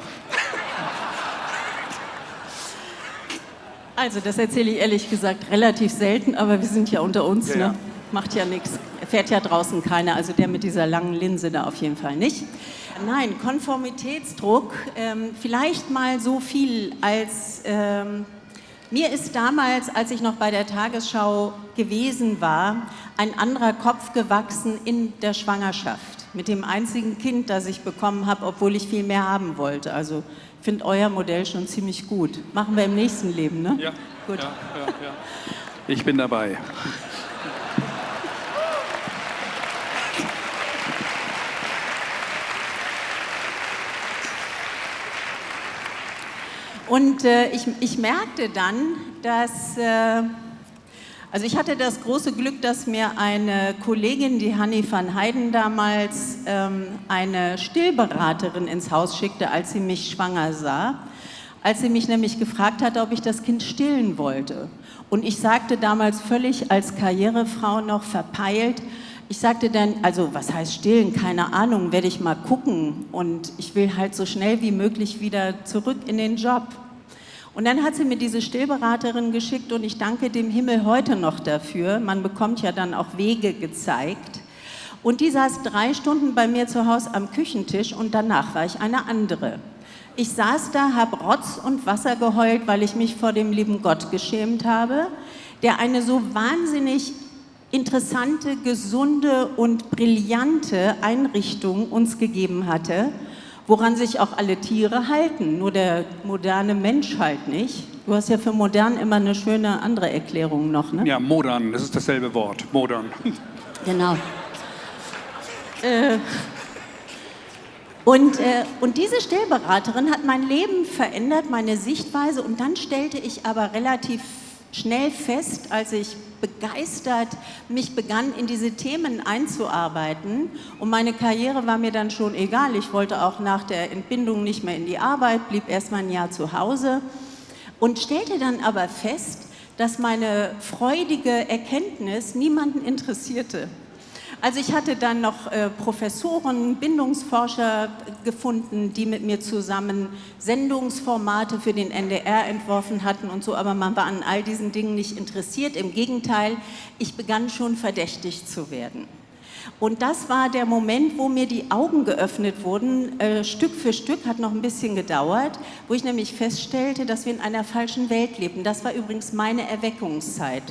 Also, das erzähle ich ehrlich gesagt relativ selten, aber wir sind ja unter uns, ja, ne? Ja. Macht ja nichts. Fährt ja draußen keiner, also der mit dieser langen Linse da auf jeden Fall nicht. Nein, Konformitätsdruck, ähm, vielleicht mal so viel als ähm, mir ist damals, als ich noch bei der Tagesschau gewesen war, ein anderer Kopf gewachsen in der Schwangerschaft. Mit dem einzigen Kind, das ich bekommen habe, obwohl ich viel mehr haben wollte. Also ich finde euer Modell schon ziemlich gut. Machen wir im nächsten Leben, ne? Ja. Gut. Ja, ja, ja. Ich bin dabei. Und äh, ich, ich, merkte dann, dass, äh, also ich hatte das große Glück, dass mir eine Kollegin, die Hanni van Heiden damals, ähm, eine Stillberaterin ins Haus schickte, als sie mich schwanger sah. Als sie mich nämlich gefragt hatte, ob ich das Kind stillen wollte. Und ich sagte damals völlig als Karrierefrau noch verpeilt, ich sagte dann, also was heißt stillen, keine Ahnung, werde ich mal gucken und ich will halt so schnell wie möglich wieder zurück in den Job. Und dann hat sie mir diese Stillberaterin geschickt und ich danke dem Himmel heute noch dafür. Man bekommt ja dann auch Wege gezeigt. Und die saß drei Stunden bei mir zu Hause am Küchentisch und danach war ich eine andere. Ich saß da, habe Rotz und Wasser geheult, weil ich mich vor dem lieben Gott geschämt habe, der eine so wahnsinnig interessante, gesunde und brillante Einrichtung uns gegeben hatte, woran sich auch alle Tiere halten, nur der moderne Mensch halt nicht. Du hast ja für modern immer eine schöne andere Erklärung noch, ne? Ja, modern, das ist dasselbe Wort, modern. *laughs* Genau. Äh, Und, äh, und diese Stillberaterin hat mein Leben verändert, meine Sichtweise. Und dann stellte ich aber relativ schnell fest, als ich begeistert mich begann, in diese Themen einzuarbeiten. Und meine Karriere war mir dann schon egal. Ich wollte auch nach der Entbindung nicht mehr in die Arbeit, blieb erst mal ein Jahr zu Hause und stellte dann aber fest, dass meine freudige Erkenntnis niemanden interessierte. Also ich hatte dann noch äh, Professoren, Bindungsforscher gefunden, die mit mir zusammen Sendungsformate für den NDR entworfen hatten und so, aber man war an all diesen Dingen nicht interessiert. Im Gegenteil, ich begann schon verdächtig zu werden. Und das war der Moment, wo mir die Augen geöffnet wurden, äh, Stück für Stück, hat noch ein bisschen gedauert, wo ich nämlich feststellte, dass wir in einer falschen Welt leben. Das war übrigens meine Erweckungszeit.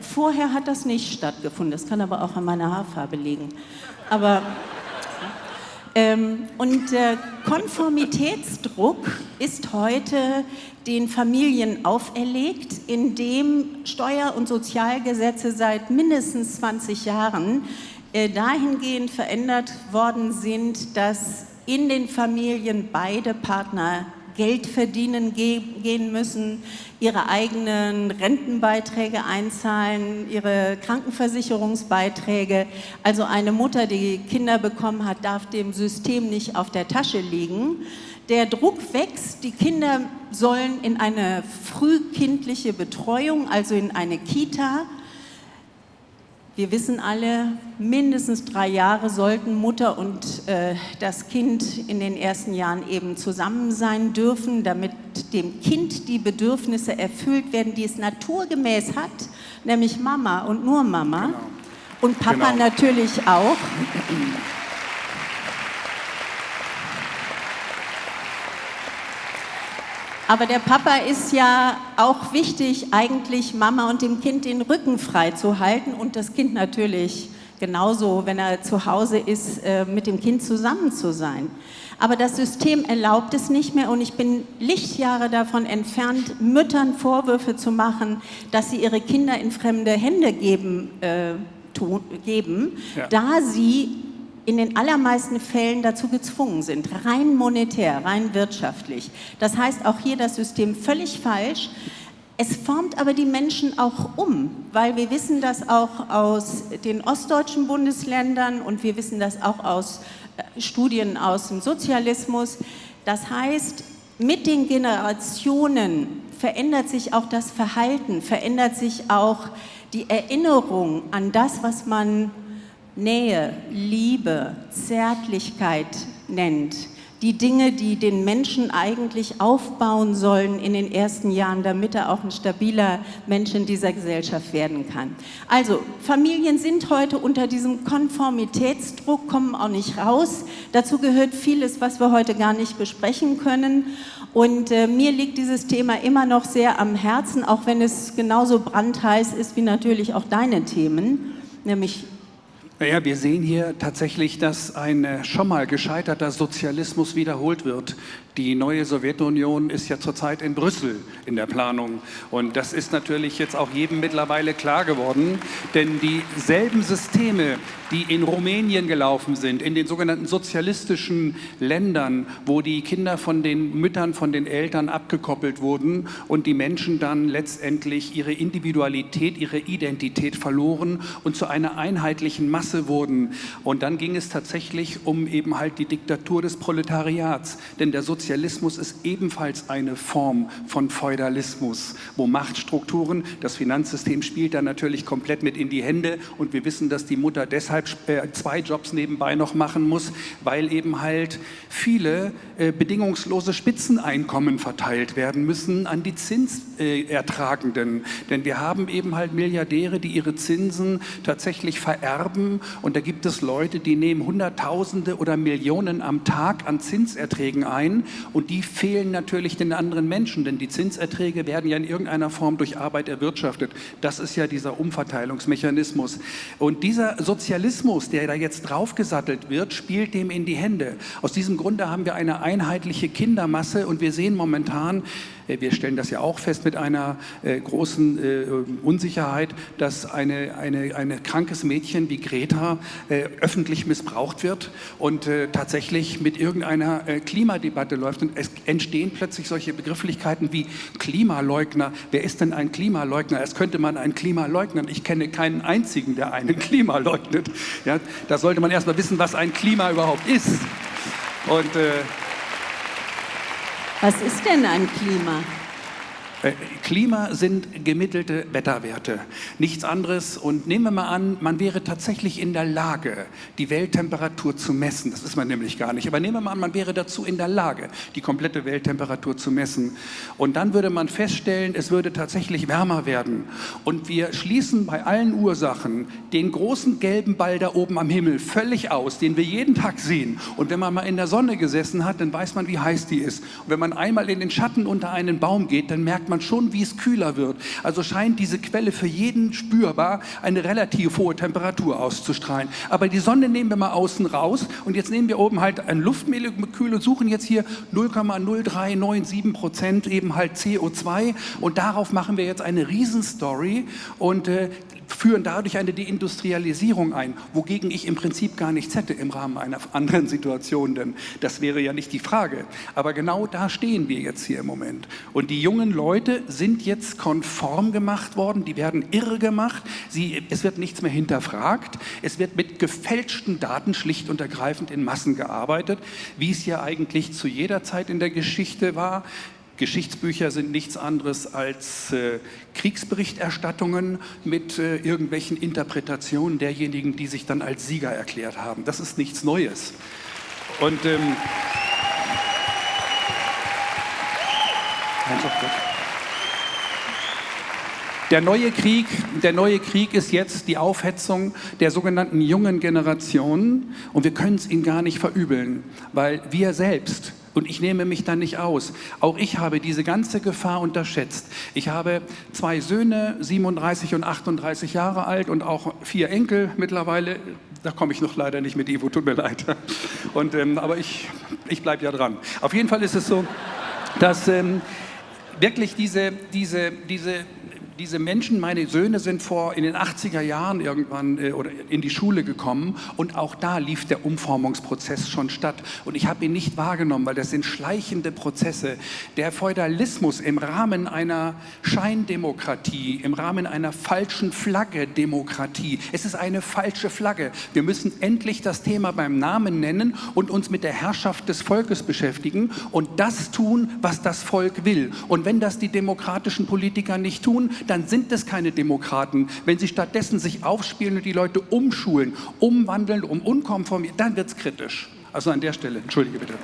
Vorher hat das nicht stattgefunden, das kann aber auch an meiner Haarfarbe liegen. Aber, ähm, und äh, Konformitätsdruck ist heute den Familien auferlegt, indem Steuer- und Sozialgesetze seit mindestens 20 Jahren äh, dahingehend verändert worden sind, dass in den Familien beide Partner Geld verdienen gehen müssen, ihre eigenen Rentenbeiträge einzahlen, ihre Krankenversicherungsbeiträge. Also eine Mutter, die Kinder bekommen hat, darf dem System nicht auf der Tasche liegen. Der Druck wächst, die Kinder sollen in eine frühkindliche Betreuung, also in eine Kita, wir wissen alle, mindestens drei Jahre sollten Mutter und äh, das Kind in den ersten Jahren eben zusammen sein dürfen, damit dem Kind die Bedürfnisse erfüllt werden, die es naturgemäß hat, nämlich Mama und nur Mama. Genau. Und Papa genau. natürlich auch. Aber der Papa ist ja auch wichtig, eigentlich Mama und dem Kind den Rücken frei zu halten und das Kind natürlich genauso, wenn er zu Hause ist, äh, mit dem Kind zusammen zu sein. Aber das System erlaubt es nicht mehr und ich bin Lichtjahre davon entfernt, Müttern Vorwürfe zu machen, dass sie ihre Kinder in fremde Hände geben, äh, tun, geben ja. da sie in den allermeisten Fällen dazu gezwungen sind, rein monetär, rein wirtschaftlich. Das heißt auch hier das System völlig falsch. Es formt aber die Menschen auch um, weil wir wissen das auch aus den ostdeutschen Bundesländern und wir wissen das auch aus äh, Studien aus dem Sozialismus. Das heißt, mit den Generationen verändert sich auch das Verhalten, verändert sich auch die Erinnerung an das, was man Nähe, Liebe, Zärtlichkeit nennt. Die Dinge, die den Menschen eigentlich aufbauen sollen in den ersten Jahren, damit er auch ein stabiler Mensch in dieser Gesellschaft werden kann. Also, Familien sind heute unter diesem Konformitätsdruck, kommen auch nicht raus. Dazu gehört vieles, was wir heute gar nicht besprechen können. Und äh, mir liegt dieses Thema immer noch sehr am Herzen, auch wenn es genauso brandheiß ist wie natürlich auch deine Themen, nämlich naja, wir sehen hier tatsächlich, dass ein äh, schon mal gescheiterter Sozialismus wiederholt wird. Die neue Sowjetunion ist ja zurzeit in Brüssel in der Planung. Und das ist natürlich jetzt auch jedem mittlerweile klar geworden. Denn dieselben Systeme, die in Rumänien gelaufen sind, in den sogenannten sozialistischen Ländern, wo die Kinder von den Müttern, von den Eltern abgekoppelt wurden und die Menschen dann letztendlich ihre Individualität, ihre Identität verloren und zu einer einheitlichen Masse wurden. Und dann ging es tatsächlich um eben halt die Diktatur des Proletariats. Denn der Sozialismus ist ebenfalls eine Form von Feudalismus, wo Machtstrukturen, das Finanzsystem spielt da natürlich komplett mit in die Hände und wir wissen, dass die Mutter deshalb äh, zwei Jobs nebenbei noch machen muss, weil eben halt viele äh, bedingungslose Spitzeneinkommen verteilt werden müssen an die Zinsertragenden. Denn wir haben eben halt Milliardäre, die ihre Zinsen tatsächlich vererben und da gibt es Leute, die nehmen Hunderttausende oder Millionen am Tag an Zinserträgen ein und die fehlen natürlich den anderen Menschen, denn die Zinserträge werden ja in irgendeiner Form durch Arbeit erwirtschaftet. Das ist ja dieser Umverteilungsmechanismus. Und dieser Sozialismus, der da jetzt draufgesattelt wird, spielt dem in die Hände. Aus diesem Grunde haben wir eine einheitliche Kindermasse und wir sehen momentan, wir stellen das ja auch fest mit einer äh, großen äh, Unsicherheit, dass eine, eine, eine krankes Mädchen wie Greta äh, öffentlich missbraucht wird und äh, tatsächlich mit irgendeiner äh, Klimadebatte läuft. Und es entstehen plötzlich solche Begrifflichkeiten wie Klimaleugner. Wer ist denn ein Klimaleugner? Es könnte man einen Klima leugnen. Ich kenne keinen einzigen, der einen *laughs* Klima leugnet. Ja, da sollte man erstmal wissen, was ein Klima überhaupt ist. Und äh, was ist denn ein Klima? Klima sind gemittelte Wetterwerte, nichts anderes. Und nehmen wir mal an, man wäre tatsächlich in der Lage, die Welttemperatur zu messen. Das ist man nämlich gar nicht. Aber nehmen wir mal an, man wäre dazu in der Lage, die komplette Welttemperatur zu messen. Und dann würde man feststellen, es würde tatsächlich wärmer werden. Und wir schließen bei allen Ursachen den großen gelben Ball da oben am Himmel völlig aus, den wir jeden Tag sehen. Und wenn man mal in der Sonne gesessen hat, dann weiß man, wie heiß die ist. Und wenn man einmal in den Schatten unter einen Baum geht, dann merkt man schon, wie es kühler wird. Also scheint diese Quelle für jeden spürbar eine relativ hohe Temperatur auszustrahlen. Aber die Sonne nehmen wir mal außen raus und jetzt nehmen wir oben halt ein Luftmolekül und suchen jetzt hier 0,0397 Prozent eben halt CO2 und darauf machen wir jetzt eine Riesenstory und äh, führen dadurch eine Deindustrialisierung ein, wogegen ich im Prinzip gar nichts hätte im Rahmen einer anderen Situation, denn das wäre ja nicht die Frage. Aber genau da stehen wir jetzt hier im Moment. Und die jungen Leute sind jetzt konform gemacht worden, die werden irre gemacht, sie, es wird nichts mehr hinterfragt, es wird mit gefälschten Daten schlicht und ergreifend in Massen gearbeitet, wie es ja eigentlich zu jeder Zeit in der Geschichte war. Geschichtsbücher sind nichts anderes als äh, Kriegsberichterstattungen mit äh, irgendwelchen Interpretationen derjenigen, die sich dann als Sieger erklärt haben. Das ist nichts Neues. Und ähm, der neue Krieg, der neue Krieg ist jetzt die Aufhetzung der sogenannten jungen Generation und wir können es ihnen gar nicht verübeln, weil wir selbst und ich nehme mich da nicht aus. Auch ich habe diese ganze Gefahr unterschätzt. Ich habe zwei Söhne, 37 und 38 Jahre alt und auch vier Enkel mittlerweile. Da komme ich noch leider nicht mit Ivo, tut mir leid. Und, ähm, aber ich, ich bleibe ja dran. Auf jeden Fall ist es so, dass ähm, wirklich diese, diese, diese diese Menschen, meine Söhne sind vor in den 80er Jahren irgendwann äh, oder in die Schule gekommen und auch da lief der Umformungsprozess schon statt und ich habe ihn nicht wahrgenommen, weil das sind schleichende Prozesse. Der Feudalismus im Rahmen einer Scheindemokratie, im Rahmen einer falschen Flagge Demokratie. Es ist eine falsche Flagge. Wir müssen endlich das Thema beim Namen nennen und uns mit der Herrschaft des Volkes beschäftigen und das tun, was das Volk will. Und wenn das die demokratischen Politiker nicht tun, dann sind es keine Demokraten. Wenn sie stattdessen sich aufspielen und die Leute umschulen, umwandeln, um unkonformiert, dann wird es kritisch. Also an der Stelle, entschuldige bitte.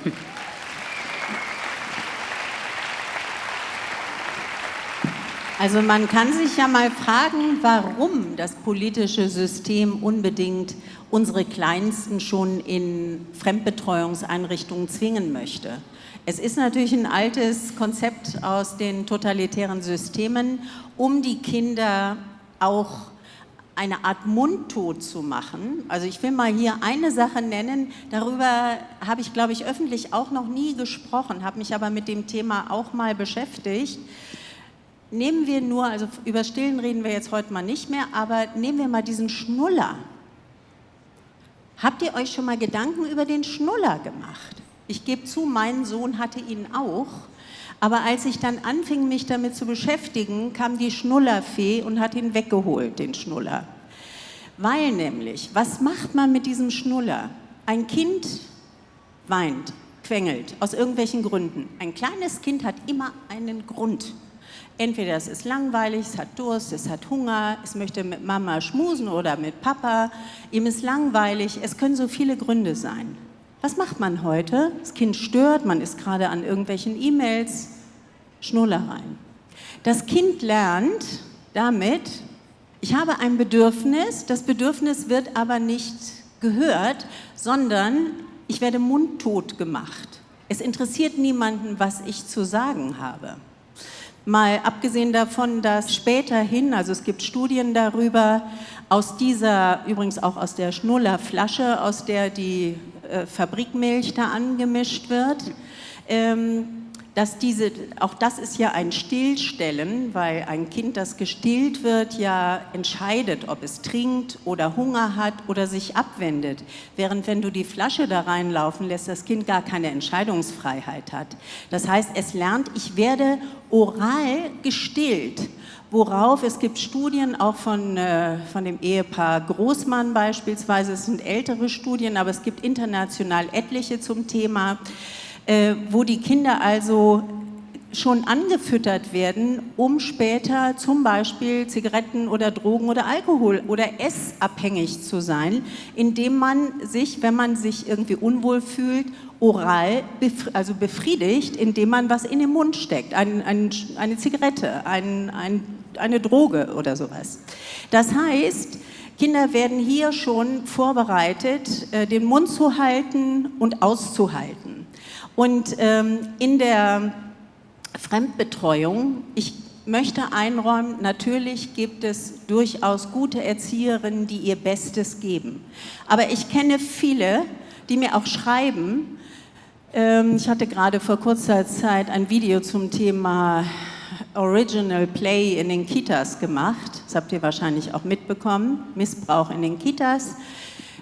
Also man kann sich ja mal fragen, warum das politische System unbedingt unsere Kleinsten schon in Fremdbetreuungseinrichtungen zwingen möchte. Es ist natürlich ein altes Konzept aus den totalitären Systemen, um die Kinder auch eine Art Mundtot zu machen. Also ich will mal hier eine Sache nennen, darüber habe ich, glaube ich, öffentlich auch noch nie gesprochen, habe mich aber mit dem Thema auch mal beschäftigt. Nehmen wir nur, also über Stillen reden wir jetzt heute mal nicht mehr, aber nehmen wir mal diesen Schnuller. Habt ihr euch schon mal Gedanken über den Schnuller gemacht? Ich gebe zu, mein Sohn hatte ihn auch. Aber als ich dann anfing, mich damit zu beschäftigen, kam die Schnullerfee und hat ihn weggeholt, den Schnuller. Weil nämlich, was macht man mit diesem Schnuller? Ein Kind weint, quengelt, aus irgendwelchen Gründen. Ein kleines Kind hat immer einen Grund. Entweder es ist langweilig, es hat Durst, es hat Hunger, es möchte mit Mama schmusen oder mit Papa, ihm ist langweilig, es können so viele Gründe sein. Was macht man heute? Das Kind stört, man ist gerade an irgendwelchen E-Mails, Schnullereien. Das Kind lernt damit, ich habe ein Bedürfnis, das Bedürfnis wird aber nicht gehört, sondern ich werde mundtot gemacht. Es interessiert niemanden, was ich zu sagen habe. Mal abgesehen davon, dass späterhin, also es gibt Studien darüber, aus dieser, übrigens auch aus der Schnullerflasche, aus der die äh, Fabrikmilch da angemischt wird, ähm, dass diese, auch das ist ja ein Stillstellen, weil ein Kind, das gestillt wird, ja entscheidet, ob es trinkt oder Hunger hat oder sich abwendet. Während wenn du die Flasche da reinlaufen lässt, das Kind gar keine Entscheidungsfreiheit hat. Das heißt, es lernt, ich werde oral gestillt. Worauf, es gibt Studien auch von, äh, von dem Ehepaar Großmann beispielsweise, es sind ältere Studien, aber es gibt international etliche zum Thema, äh, wo die Kinder also schon angefüttert werden, um später zum Beispiel Zigaretten oder Drogen oder Alkohol oder essabhängig zu sein, indem man sich, wenn man sich irgendwie unwohl fühlt, oral also befriedigt, indem man was in den Mund steckt, ein, ein, eine Zigarette, ein, eine Droge oder sowas. Das heißt, Kinder werden hier schon vorbereitet, äh, den Mund zu halten und auszuhalten. Und ähm, in der Fremdbetreuung, ich möchte einräumen, natürlich gibt es durchaus gute Erzieherinnen, die ihr Bestes geben. Aber ich kenne viele, die mir auch schreiben, ähm, ich hatte gerade vor kurzer Zeit ein Video zum Thema Original Play in den Kitas gemacht. Das habt ihr wahrscheinlich auch mitbekommen. Missbrauch in den Kitas.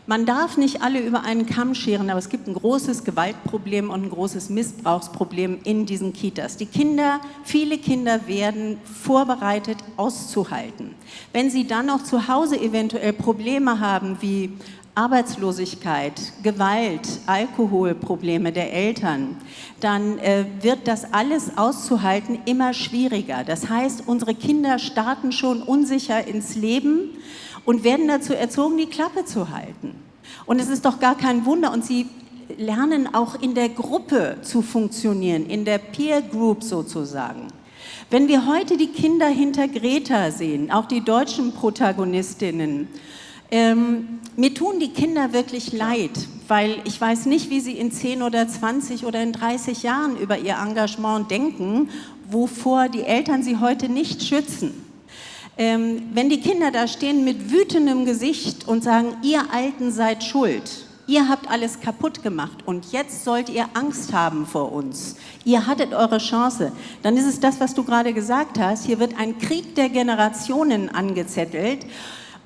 Man darf nicht alle über einen Kamm scheren, aber es gibt ein großes Gewaltproblem und ein großes Missbrauchsproblem in diesen Kitas. Die Kinder, viele Kinder werden vorbereitet, auszuhalten. Wenn sie dann noch zu Hause eventuell Probleme haben, wie Arbeitslosigkeit, Gewalt, Alkoholprobleme der Eltern, dann äh, wird das alles auszuhalten immer schwieriger. Das heißt, unsere Kinder starten schon unsicher ins Leben und werden dazu erzogen, die Klappe zu halten. Und es ist doch gar kein Wunder. Und sie lernen auch in der Gruppe zu funktionieren, in der Peer Group sozusagen. Wenn wir heute die Kinder hinter Greta sehen, auch die deutschen Protagonistinnen, ähm, mir tun die Kinder wirklich leid, weil ich weiß nicht, wie sie in 10 oder 20 oder in 30 Jahren über ihr Engagement denken, wovor die Eltern sie heute nicht schützen. Ähm, wenn die Kinder da stehen mit wütendem Gesicht und sagen, ihr Alten seid schuld, ihr habt alles kaputt gemacht und jetzt sollt ihr Angst haben vor uns, ihr hattet eure Chance, dann ist es das, was du gerade gesagt hast, hier wird ein Krieg der Generationen angezettelt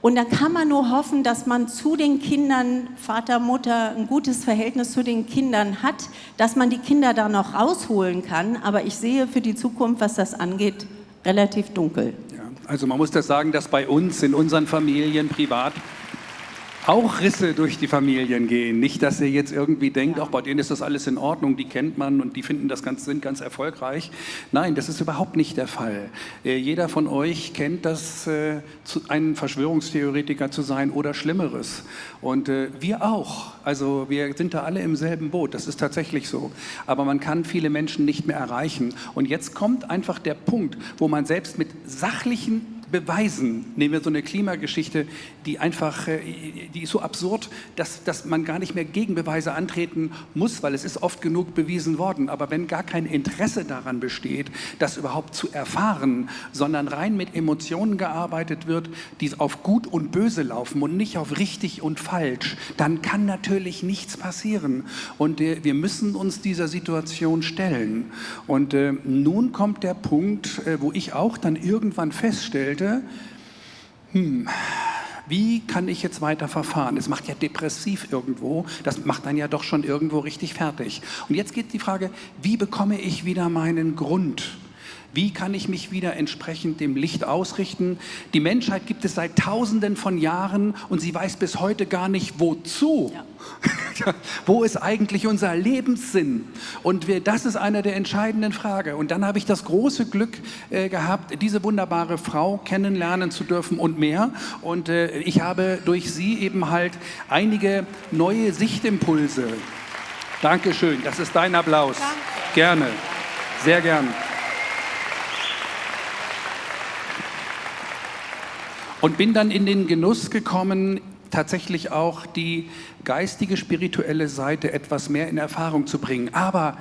und dann kann man nur hoffen, dass man zu den Kindern, Vater, Mutter, ein gutes Verhältnis zu den Kindern hat, dass man die Kinder da noch rausholen kann. Aber ich sehe für die Zukunft, was das angeht, relativ dunkel. Also man muss das sagen, dass bei uns, in unseren Familien, privat, auch Risse durch die Familien gehen. Nicht, dass ihr jetzt irgendwie denkt, auch bei denen ist das alles in Ordnung, die kennt man und die finden das ganz, sind ganz erfolgreich. Nein, das ist überhaupt nicht der Fall. Äh, jeder von euch kennt das, äh, zu, ein Verschwörungstheoretiker zu sein oder Schlimmeres. Und äh, wir auch. Also wir sind da alle im selben Boot, das ist tatsächlich so. Aber man kann viele Menschen nicht mehr erreichen. Und jetzt kommt einfach der Punkt, wo man selbst mit sachlichen beweisen. Nehmen wir so eine Klimageschichte, die einfach, äh, die ist so absurd, dass, dass man gar nicht mehr Gegenbeweise antreten muss, weil es ist oft genug bewiesen worden. Aber wenn gar kein Interesse daran besteht, das überhaupt zu erfahren, sondern rein mit Emotionen gearbeitet wird, die auf gut und böse laufen und nicht auf richtig und falsch, dann kann natürlich nichts passieren. Und äh, wir müssen uns dieser Situation stellen. Und äh, nun kommt der Punkt, wo ich auch dann irgendwann feststellte, denke, hm, wie kann ich jetzt weiter verfahren? Es macht ja depressiv irgendwo, das macht dann ja doch schon irgendwo richtig fertig. Und jetzt geht die Frage, wie bekomme ich wieder meinen Grund? Wie kann ich mich wieder entsprechend dem Licht ausrichten? Die Menschheit gibt es seit Tausenden von Jahren und sie weiß bis heute gar nicht, wozu. Ja. *laughs* Wo ist eigentlich unser Lebenssinn? Und wir, das ist eine der entscheidenden Fragen. Und dann habe ich das große Glück äh, gehabt, diese wunderbare Frau kennenlernen zu dürfen und mehr. Und äh, ich habe durch sie eben halt einige neue Sichtimpulse. Dankeschön, das ist dein Applaus. Danke. Gerne, sehr gerne. Und bin dann in den Genuss gekommen, tatsächlich auch die geistige, spirituelle Seite etwas mehr in Erfahrung zu bringen. Aber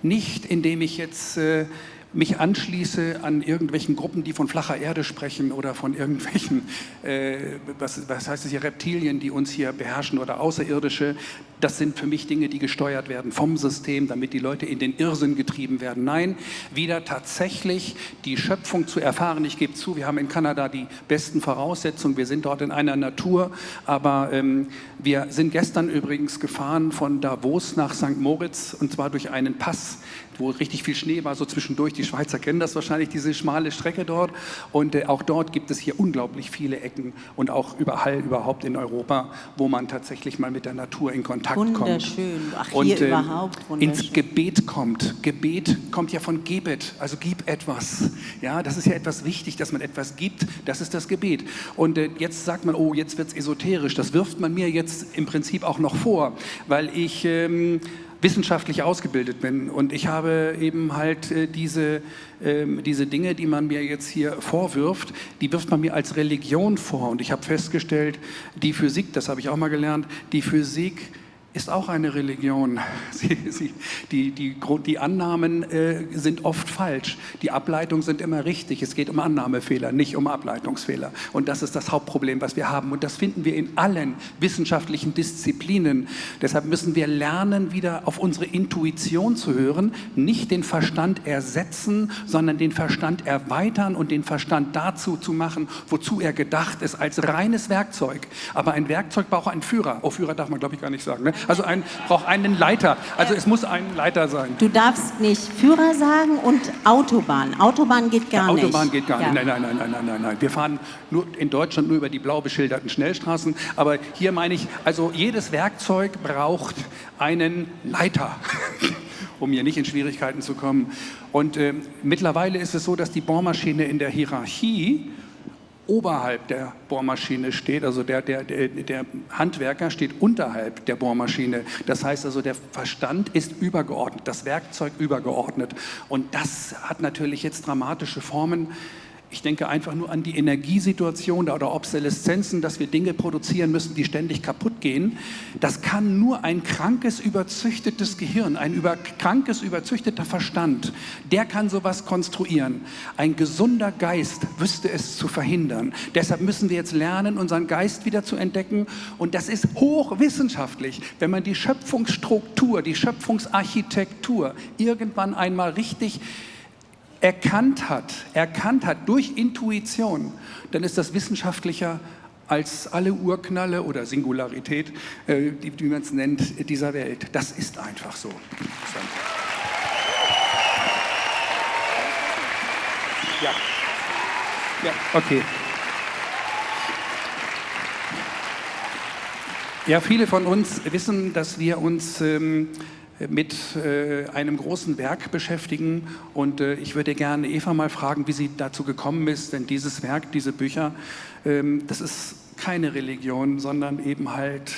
nicht, indem ich jetzt äh, mich anschließe an irgendwelchen Gruppen, die von flacher Erde sprechen oder von irgendwelchen, äh, was, was heißt es hier, Reptilien, die uns hier beherrschen oder Außerirdische, das sind für mich Dinge, die gesteuert werden vom System, damit die Leute in den Irrsinn getrieben werden. Nein, wieder tatsächlich die Schöpfung zu erfahren. Ich gebe zu, wir haben in Kanada die besten Voraussetzungen, wir sind dort in einer Natur, aber ähm, wir sind gestern übrigens gefahren von Davos nach St. Moritz und zwar durch einen Pass, wo richtig viel Schnee war, so zwischendurch. Die Schweizer kennen das wahrscheinlich, diese schmale Strecke dort. Und äh, auch dort gibt es hier unglaublich viele Ecken und auch überall überhaupt in Europa, wo man tatsächlich mal mit der Natur in Kontakt wunderschön. kommt. Wunderschön. Ach, und hier äh, überhaupt wunderschön. ins Gebet kommt. Gebet kommt ja von Gebet, also gib etwas. Ja, das ist ja etwas wichtig, dass man etwas gibt. Das ist das Gebet. Und äh, jetzt sagt man, oh, jetzt wird es esoterisch. Das wirft man mir jetzt im Prinzip auch noch vor, weil ich ähm, wissenschaftlich ausgebildet bin. Und ich habe eben halt äh, diese, äh, diese Dinge, die man mir jetzt hier vorwirft, die wirft man mir als Religion vor. Und ich habe festgestellt, die Physik, das habe ich auch mal gelernt, die Physik ist auch eine Religion. *laughs* Sie, sie, die, die, die, Annahmen äh, sind oft falsch. Die Ableitungen sind immer richtig. Es geht um Annahmefehler, nicht um Ableitungsfehler. Und das ist das Hauptproblem, was wir haben. Und das finden wir in allen wissenschaftlichen Disziplinen. Deshalb müssen wir lernen, wieder auf unsere Intuition zu hören, nicht den Verstand ersetzen, sondern den Verstand erweitern und den Verstand dazu zu machen, wozu er gedacht ist, als reines Werkzeug. Aber ein Werkzeug braucht einen Führer. Oh, Führer darf man, glaube ich, gar nicht sagen. Ne? Also ein, braucht einen Leiter. Also es muss ein Leiter sein. Du darfst nicht Führer sagen und Autobahn. Autobahn geht gar ja, nicht. Autobahn geht gar ja. nicht. Nein, nein, nein, nein, nein, nein. Wir fahren nur in Deutschland nur über die blau beschilderten Schnellstraßen. Aber hier meine ich, also jedes Werkzeug braucht einen Leiter. *laughs* um hier nicht in Schwierigkeiten zu kommen. Und äh, mittlerweile ist es so, dass die Bohrmaschine in der Hierarchie oberhalb der Bohrmaschine steht, also der, der, der, Handwerker steht unterhalb der Bohrmaschine. Das heißt also, der Verstand ist übergeordnet, das Werkzeug übergeordnet. Und das hat natürlich jetzt dramatische Formen. Ich denke einfach nur an die Energiesituation oder Obsoleszenzen, dass wir Dinge produzieren müssen, die ständig kaputt gehen. Das kann nur ein krankes, überzüchtetes Gehirn, ein über, krankes, überzüchteter Verstand, der kann sowas konstruieren. Ein gesunder Geist wüsste es zu verhindern. Deshalb müssen wir jetzt lernen, unseren Geist wieder zu entdecken. Und das ist hochwissenschaftlich, wenn man die Schöpfungsstruktur, die Schöpfungsarchitektur irgendwann einmal richtig erkannt hat, erkannt hat durch Intuition, dann ist das wissenschaftlicher als alle Urknalle oder Singularität, äh, die, wie man es nennt, dieser Welt. Das ist einfach so. Ja. Ja, okay. Ja, viele von uns wissen, dass wir uns ähm, mit äh, einem großen Werk beschäftigen. Und äh, ich würde gerne Eva mal fragen, wie sie dazu gekommen ist, denn dieses Werk, diese Bücher, ähm, das ist keine Religion, sondern eben halt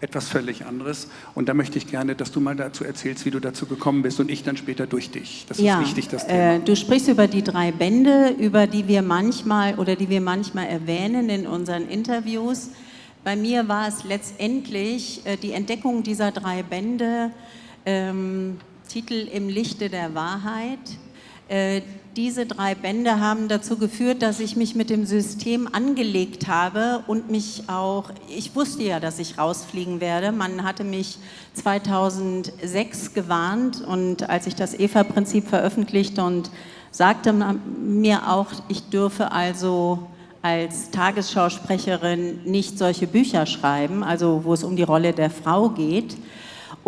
etwas völlig anderes. Und da möchte ich gerne, dass du mal dazu erzählst, wie du dazu gekommen bist und ich dann später durch dich. Das ja, ist wichtig, das Thema. Äh, du sprichst über die drei Bände, über die wir manchmal oder die wir manchmal erwähnen in unseren Interviews. Bei mir war es letztendlich äh, die Entdeckung dieser drei Bände, ähm, Titel Im Lichte der Wahrheit. Äh, diese drei Bände haben dazu geführt, dass ich mich mit dem System angelegt habe und mich auch, ich wusste ja, dass ich rausfliegen werde. Man hatte mich 2006 gewarnt und als ich das EVA-Prinzip veröffentlichte und sagte mir auch, ich dürfe also als Tagesschausprecherin nicht solche Bücher schreiben, also wo es um die Rolle der Frau geht,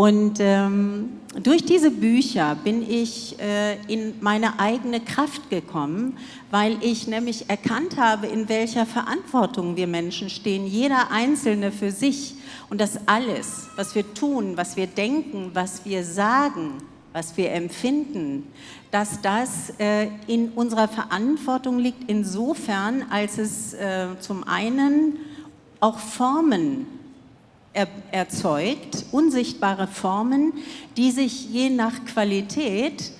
und ähm, durch diese Bücher bin ich äh, in meine eigene Kraft gekommen, weil ich nämlich erkannt habe, in welcher Verantwortung wir Menschen stehen, jeder Einzelne für sich. Und dass alles, was wir tun, was wir denken, was wir sagen, was wir empfinden, dass das äh, in unserer Verantwortung liegt, insofern, als es äh, zum einen auch Formen er, erzeugt, unsichtbare Formen, die sich je nach Qualität,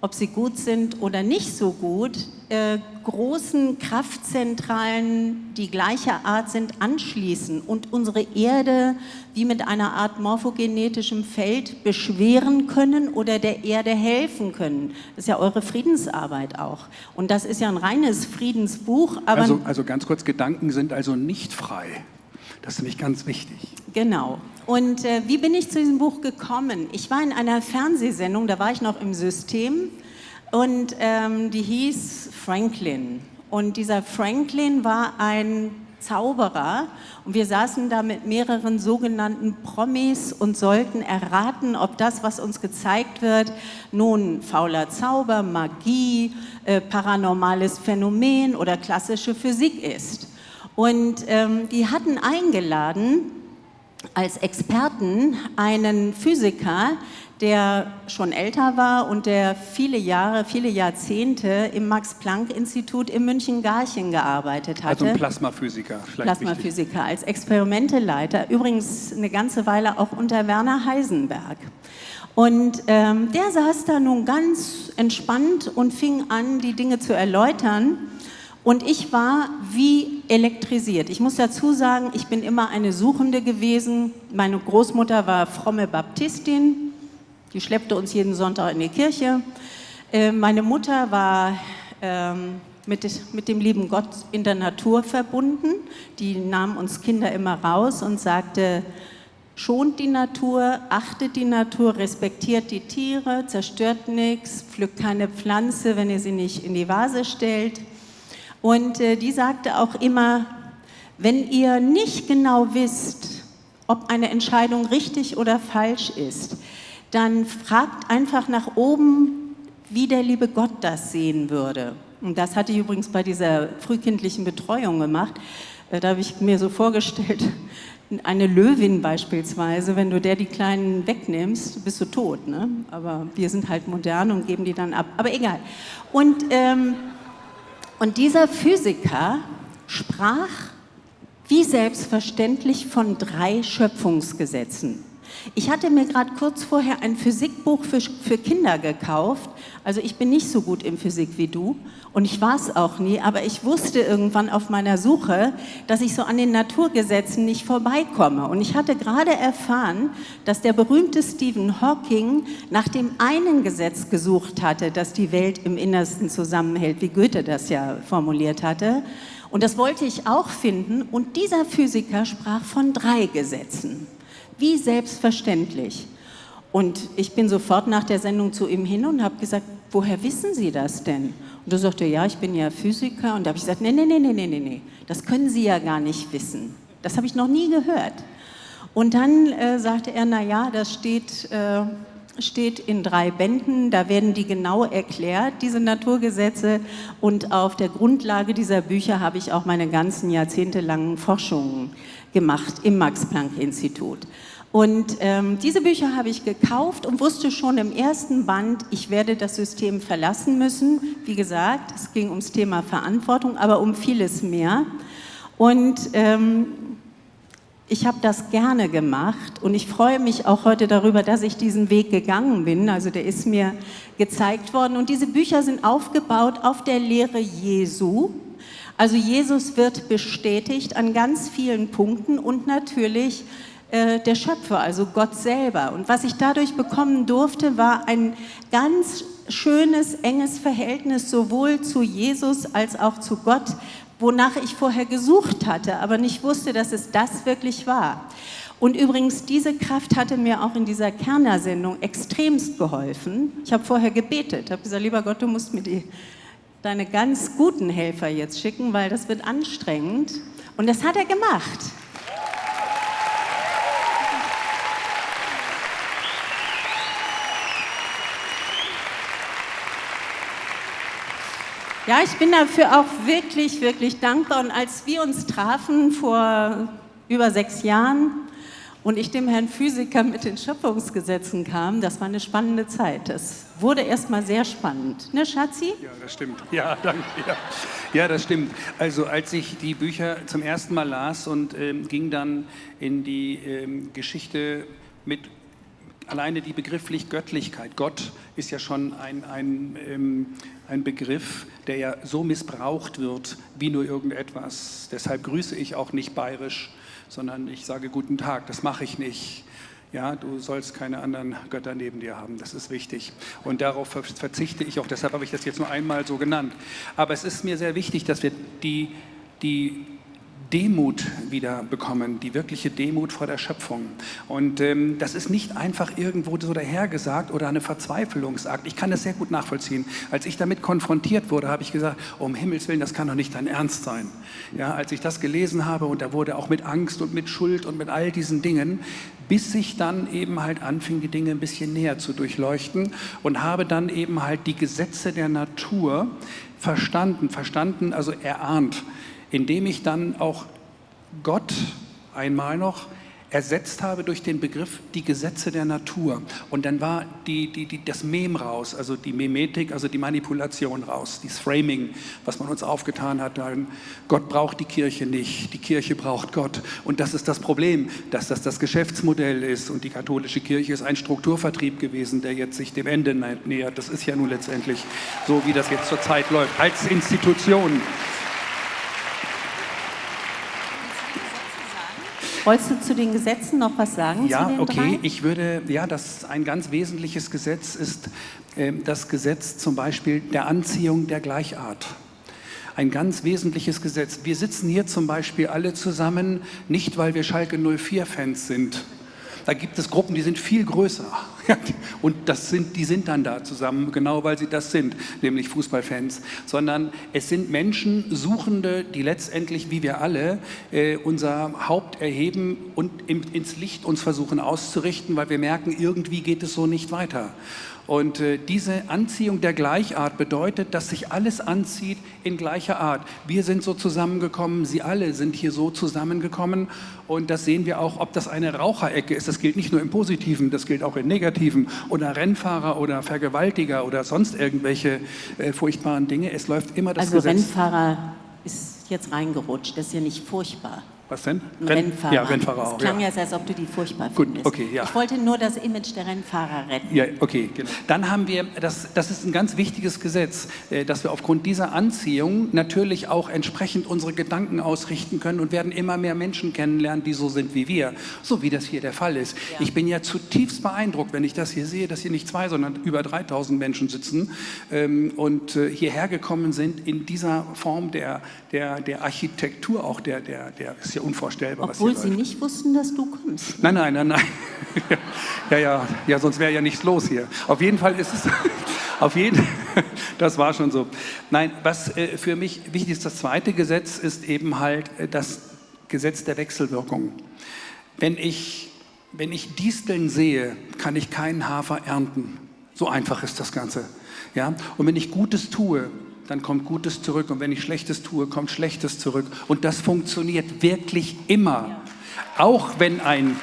ob sie gut sind oder nicht so gut, äh, großen Kraftzentralen, die gleicher Art sind, anschließen und unsere Erde wie mit einer Art morphogenetischem Feld beschweren können oder der Erde helfen können. Das ist ja eure Friedensarbeit auch. Und das ist ja ein reines Friedensbuch. also, also ganz kurz, Gedanken sind also nicht frei. Das ist nämlich ganz wichtig. Genau. Und äh, wie bin ich zu diesem Buch gekommen? Ich war in einer Fernsehsendung, da war ich noch im System und ähm, die hieß Franklin. Und dieser Franklin war ein Zauberer und wir saßen da mit mehreren sogenannten Promis und sollten erraten, ob das, was uns gezeigt wird, nun fauler Zauber, Magie, äh, paranormales Phänomen oder klassische Physik ist. Und ähm, die hatten eingeladen als Experten einen Physiker, der schon älter war und der viele Jahre, viele Jahrzehnte im Max-Planck-Institut in München-Garching gearbeitet hatte. Also ein Plasmaphysiker. Plasmaphysiker wichtig. als Experimenteleiter, übrigens eine ganze Weile auch unter Werner Heisenberg. Und ähm, der saß da nun ganz entspannt und fing an, die Dinge zu erläutern. Und ich war wie elektrisiert. Ich muss dazu sagen, ich bin immer eine Suchende gewesen. Meine Großmutter war fromme Baptistin. Die schleppte uns jeden Sonntag in die Kirche. Äh, meine Mutter war ähm, mit, mit dem lieben Gott in der Natur verbunden. Die nahm uns Kinder immer raus und sagte, schont die Natur, achtet die Natur, respektiert die Tiere, zerstört nichts, pflückt keine Pflanze, wenn ihr sie nicht in die Vase stellt. Und äh, die sagte auch immer, wenn ihr nicht genau wisst, ob eine Entscheidung richtig oder falsch ist, dann fragt einfach nach oben, wie der liebe Gott das sehen würde. Und das hatte ich übrigens bei dieser frühkindlichen Betreuung gemacht. Äh, da habe ich mir so vorgestellt, *laughs* eine Löwin beispielsweise, wenn du der die Kleinen wegnimmst, bist du tot. Ne? Aber wir sind halt modern und geben die dann ab. Aber egal. Und ähm, und dieser Physiker sprach wie selbstverständlich von drei Schöpfungsgesetzen. Ich hatte mir gerade kurz vorher ein Physikbuch für, für Kinder gekauft. Also ich bin nicht so gut in Physik wie du und ich war es auch nie, aber ich wusste irgendwann auf meiner Suche, dass ich so an den Naturgesetzen nicht vorbeikomme. Und ich hatte gerade erfahren, dass der berühmte Stephen Hawking nach dem einen Gesetz gesucht hatte, das die Welt im Innersten zusammenhält, wie Goethe das ja formuliert hatte. Und das wollte ich auch finden. Und dieser Physiker sprach von drei Gesetzen wie selbstverständlich. Und ich bin sofort nach der Sendung zu ihm hin und habe gesagt, woher wissen Sie das denn? Und er sagte, ja, ich bin ja Physiker. Und da habe ich gesagt, nee, nee, nee, nee, nee, nee, das können Sie ja gar nicht wissen. Das habe ich noch nie gehört. Und dann äh, sagte er, na ja, das steht, äh, steht in drei Bänden, da werden die genau erklärt, diese Naturgesetze. Und auf der Grundlage dieser Bücher habe ich auch meine ganzen jahrzehntelangen Forschungen gemacht im Max-Planck-Institut. Und ähm, diese Bücher habe ich gekauft und wusste schon im ersten Band, ich werde das System verlassen müssen. Wie gesagt, es ging ums Thema Verantwortung, aber um vieles mehr. Und ähm, ich habe das gerne gemacht und ich freue mich auch heute darüber, dass ich diesen Weg gegangen bin. Also der ist mir gezeigt worden und diese Bücher sind aufgebaut auf der Lehre Jesu. Also Jesus wird bestätigt an ganz vielen Punkten und natürlich äh, der Schöpfer, also Gott selber. Und was ich dadurch bekommen durfte, war ein ganz schönes, enges Verhältnis sowohl zu Jesus als auch zu Gott, wonach ich vorher gesucht hatte, aber nicht wusste, dass es das wirklich war. Und übrigens, diese Kraft hatte mir auch in dieser Kerner-Sendung extremst geholfen. Ich habe vorher gebetet, habe gesagt, lieber Gott, du musst mir die deine ganz guten Helfer jetzt schicken, weil das wird anstrengend. Und das hat er gemacht. Ja, ich bin dafür auch wirklich, wirklich dankbar. Und als wir uns trafen vor über sechs Jahren, und ich dem Herrn Physiker mit den Schöpfungsgesetzen kam, das war eine spannende Zeit. Das wurde erstmal sehr spannend. Ne, Schatzi? Ja, das stimmt. Ja, danke. Ja. ja, das stimmt. Also als ich die Bücher zum ersten Mal las und ähm, ging dann in die ähm, Geschichte mit alleine die begrifflich Göttlichkeit. Gott ist ja schon ein, ein, ähm, ein Begriff, der ja so missbraucht wird wie nur irgendetwas. Deshalb grüße ich auch nicht bayerisch, sondern ich sage guten Tag. Das mache ich nicht. Ja, du sollst keine anderen Götter neben dir haben, das ist wichtig. Und darauf verzichte ich auch, deshalb habe ich das jetzt nur einmal so genannt. Aber es ist mir sehr wichtig, dass wir die, die Demut wieder bekommen, die wirkliche Demut vor der Schöpfung. Und ähm, das ist nicht einfach irgendwo so dahergesagt oder eine Verzweiflungsakt. Ich kann das sehr gut nachvollziehen. Als ich damit konfrontiert wurde, habe ich gesagt, um Himmels Willen, das kann doch nicht dein Ernst sein. Ja, als ich das gelesen habe und da wurde auch mit Angst und mit Schuld und mit all diesen Dingen, bis ich dann eben halt anfing, die Dinge ein bisschen näher zu durchleuchten und habe dann eben halt die Gesetze der Natur verstanden, verstanden, also erahnt indem ich dann auch Gott einmal noch ersetzt habe durch den Begriff die Gesetze der Natur. Und dann war die, die, die, das Mem raus, also die Memetik, also die Manipulation raus, das Framing, was man uns aufgetan hat. Gott braucht die Kirche nicht, die Kirche braucht Gott. Und das ist das Problem, dass das das Geschäftsmodell ist. Und die katholische Kirche ist ein Strukturvertrieb gewesen, der jetzt sich dem Ende nähert. Das ist ja nun letztendlich so, wie das jetzt zurzeit läuft, als Institution. Wolltest du zu den Gesetzen noch was sagen? Ja, okay. Drei? Ich würde, ja, das ein ganz wesentliches Gesetz ist äh, das Gesetz zum Beispiel der Anziehung der Gleichart. Ein ganz wesentliches Gesetz. Wir sitzen hier zum Beispiel alle zusammen, nicht weil wir Schalke 04-Fans sind, da gibt es Gruppen, die sind viel größer. *laughs* Und das sind, die sind dann da zusammen, genau weil sie das sind, nämlich Fußballfans. Sondern es sind Menschen, Suchende, die letztendlich, wie wir alle, äh, unser Haupt erheben und im, ins Licht uns versuchen auszurichten, weil wir merken, irgendwie geht es so nicht weiter. Und äh, diese Anziehung der Gleichart bedeutet, dass sich alles anzieht in gleicher Art. Wir sind so zusammengekommen, Sie alle sind hier so zusammengekommen und das sehen wir auch, ob das eine Raucherecke ist. Das gilt nicht nur im Positiven, das gilt auch im Negativen oder Rennfahrer oder Vergewaltiger oder sonst irgendwelche äh, furchtbaren Dinge. Es läuft immer das also Gesetz. Also Rennfahrer ist jetzt reingerutscht, das ist ja nicht furchtbar. Was denn? Rennfahrer. Ja, Rennfahrer auch. Es klang ja. als ob du die furchtbar Gut, findest. okay, ja. Ich wollte nur das Image der Rennfahrer retten. Ja, okay, genau. Dann haben wir, das, das ist ein ganz wichtiges Gesetz, äh, dass wir aufgrund dieser Anziehung natürlich auch entsprechend unsere Gedanken ausrichten können und werden immer mehr Menschen kennenlernen, die so sind wie wir, so wie das hier der Fall ist. Ja. Ich bin ja zutiefst beeindruckt, wenn ich das hier sehe, dass hier nicht zwei, sondern über 3000 Menschen sitzen ähm, und äh, hierher gekommen sind in dieser Form der, der, der Architektur, auch der, der, der ja unvorstellbar. Obwohl Sie läuft. nicht wussten, dass du kommst. Nein, nein, nein, nein. *laughs* ja, ja, ja, sonst wäre ja nichts los hier. Auf jeden Fall ist es, *laughs* auf jeden, *laughs* das war schon so. Nein, was äh, für mich wichtig ist, das zweite Gesetz ist eben halt äh, das Gesetz der Wechselwirkung. Wenn ich, wenn ich Disteln sehe, kann ich keinen Hafer ernten. So einfach ist das Ganze. Ja? Und wenn ich Gutes tue, dann kommt Gutes zurück. Und wenn ich Schlechtes tue, kommt Schlechtes zurück. Und das funktioniert wirklich immer. Auch wenn ein...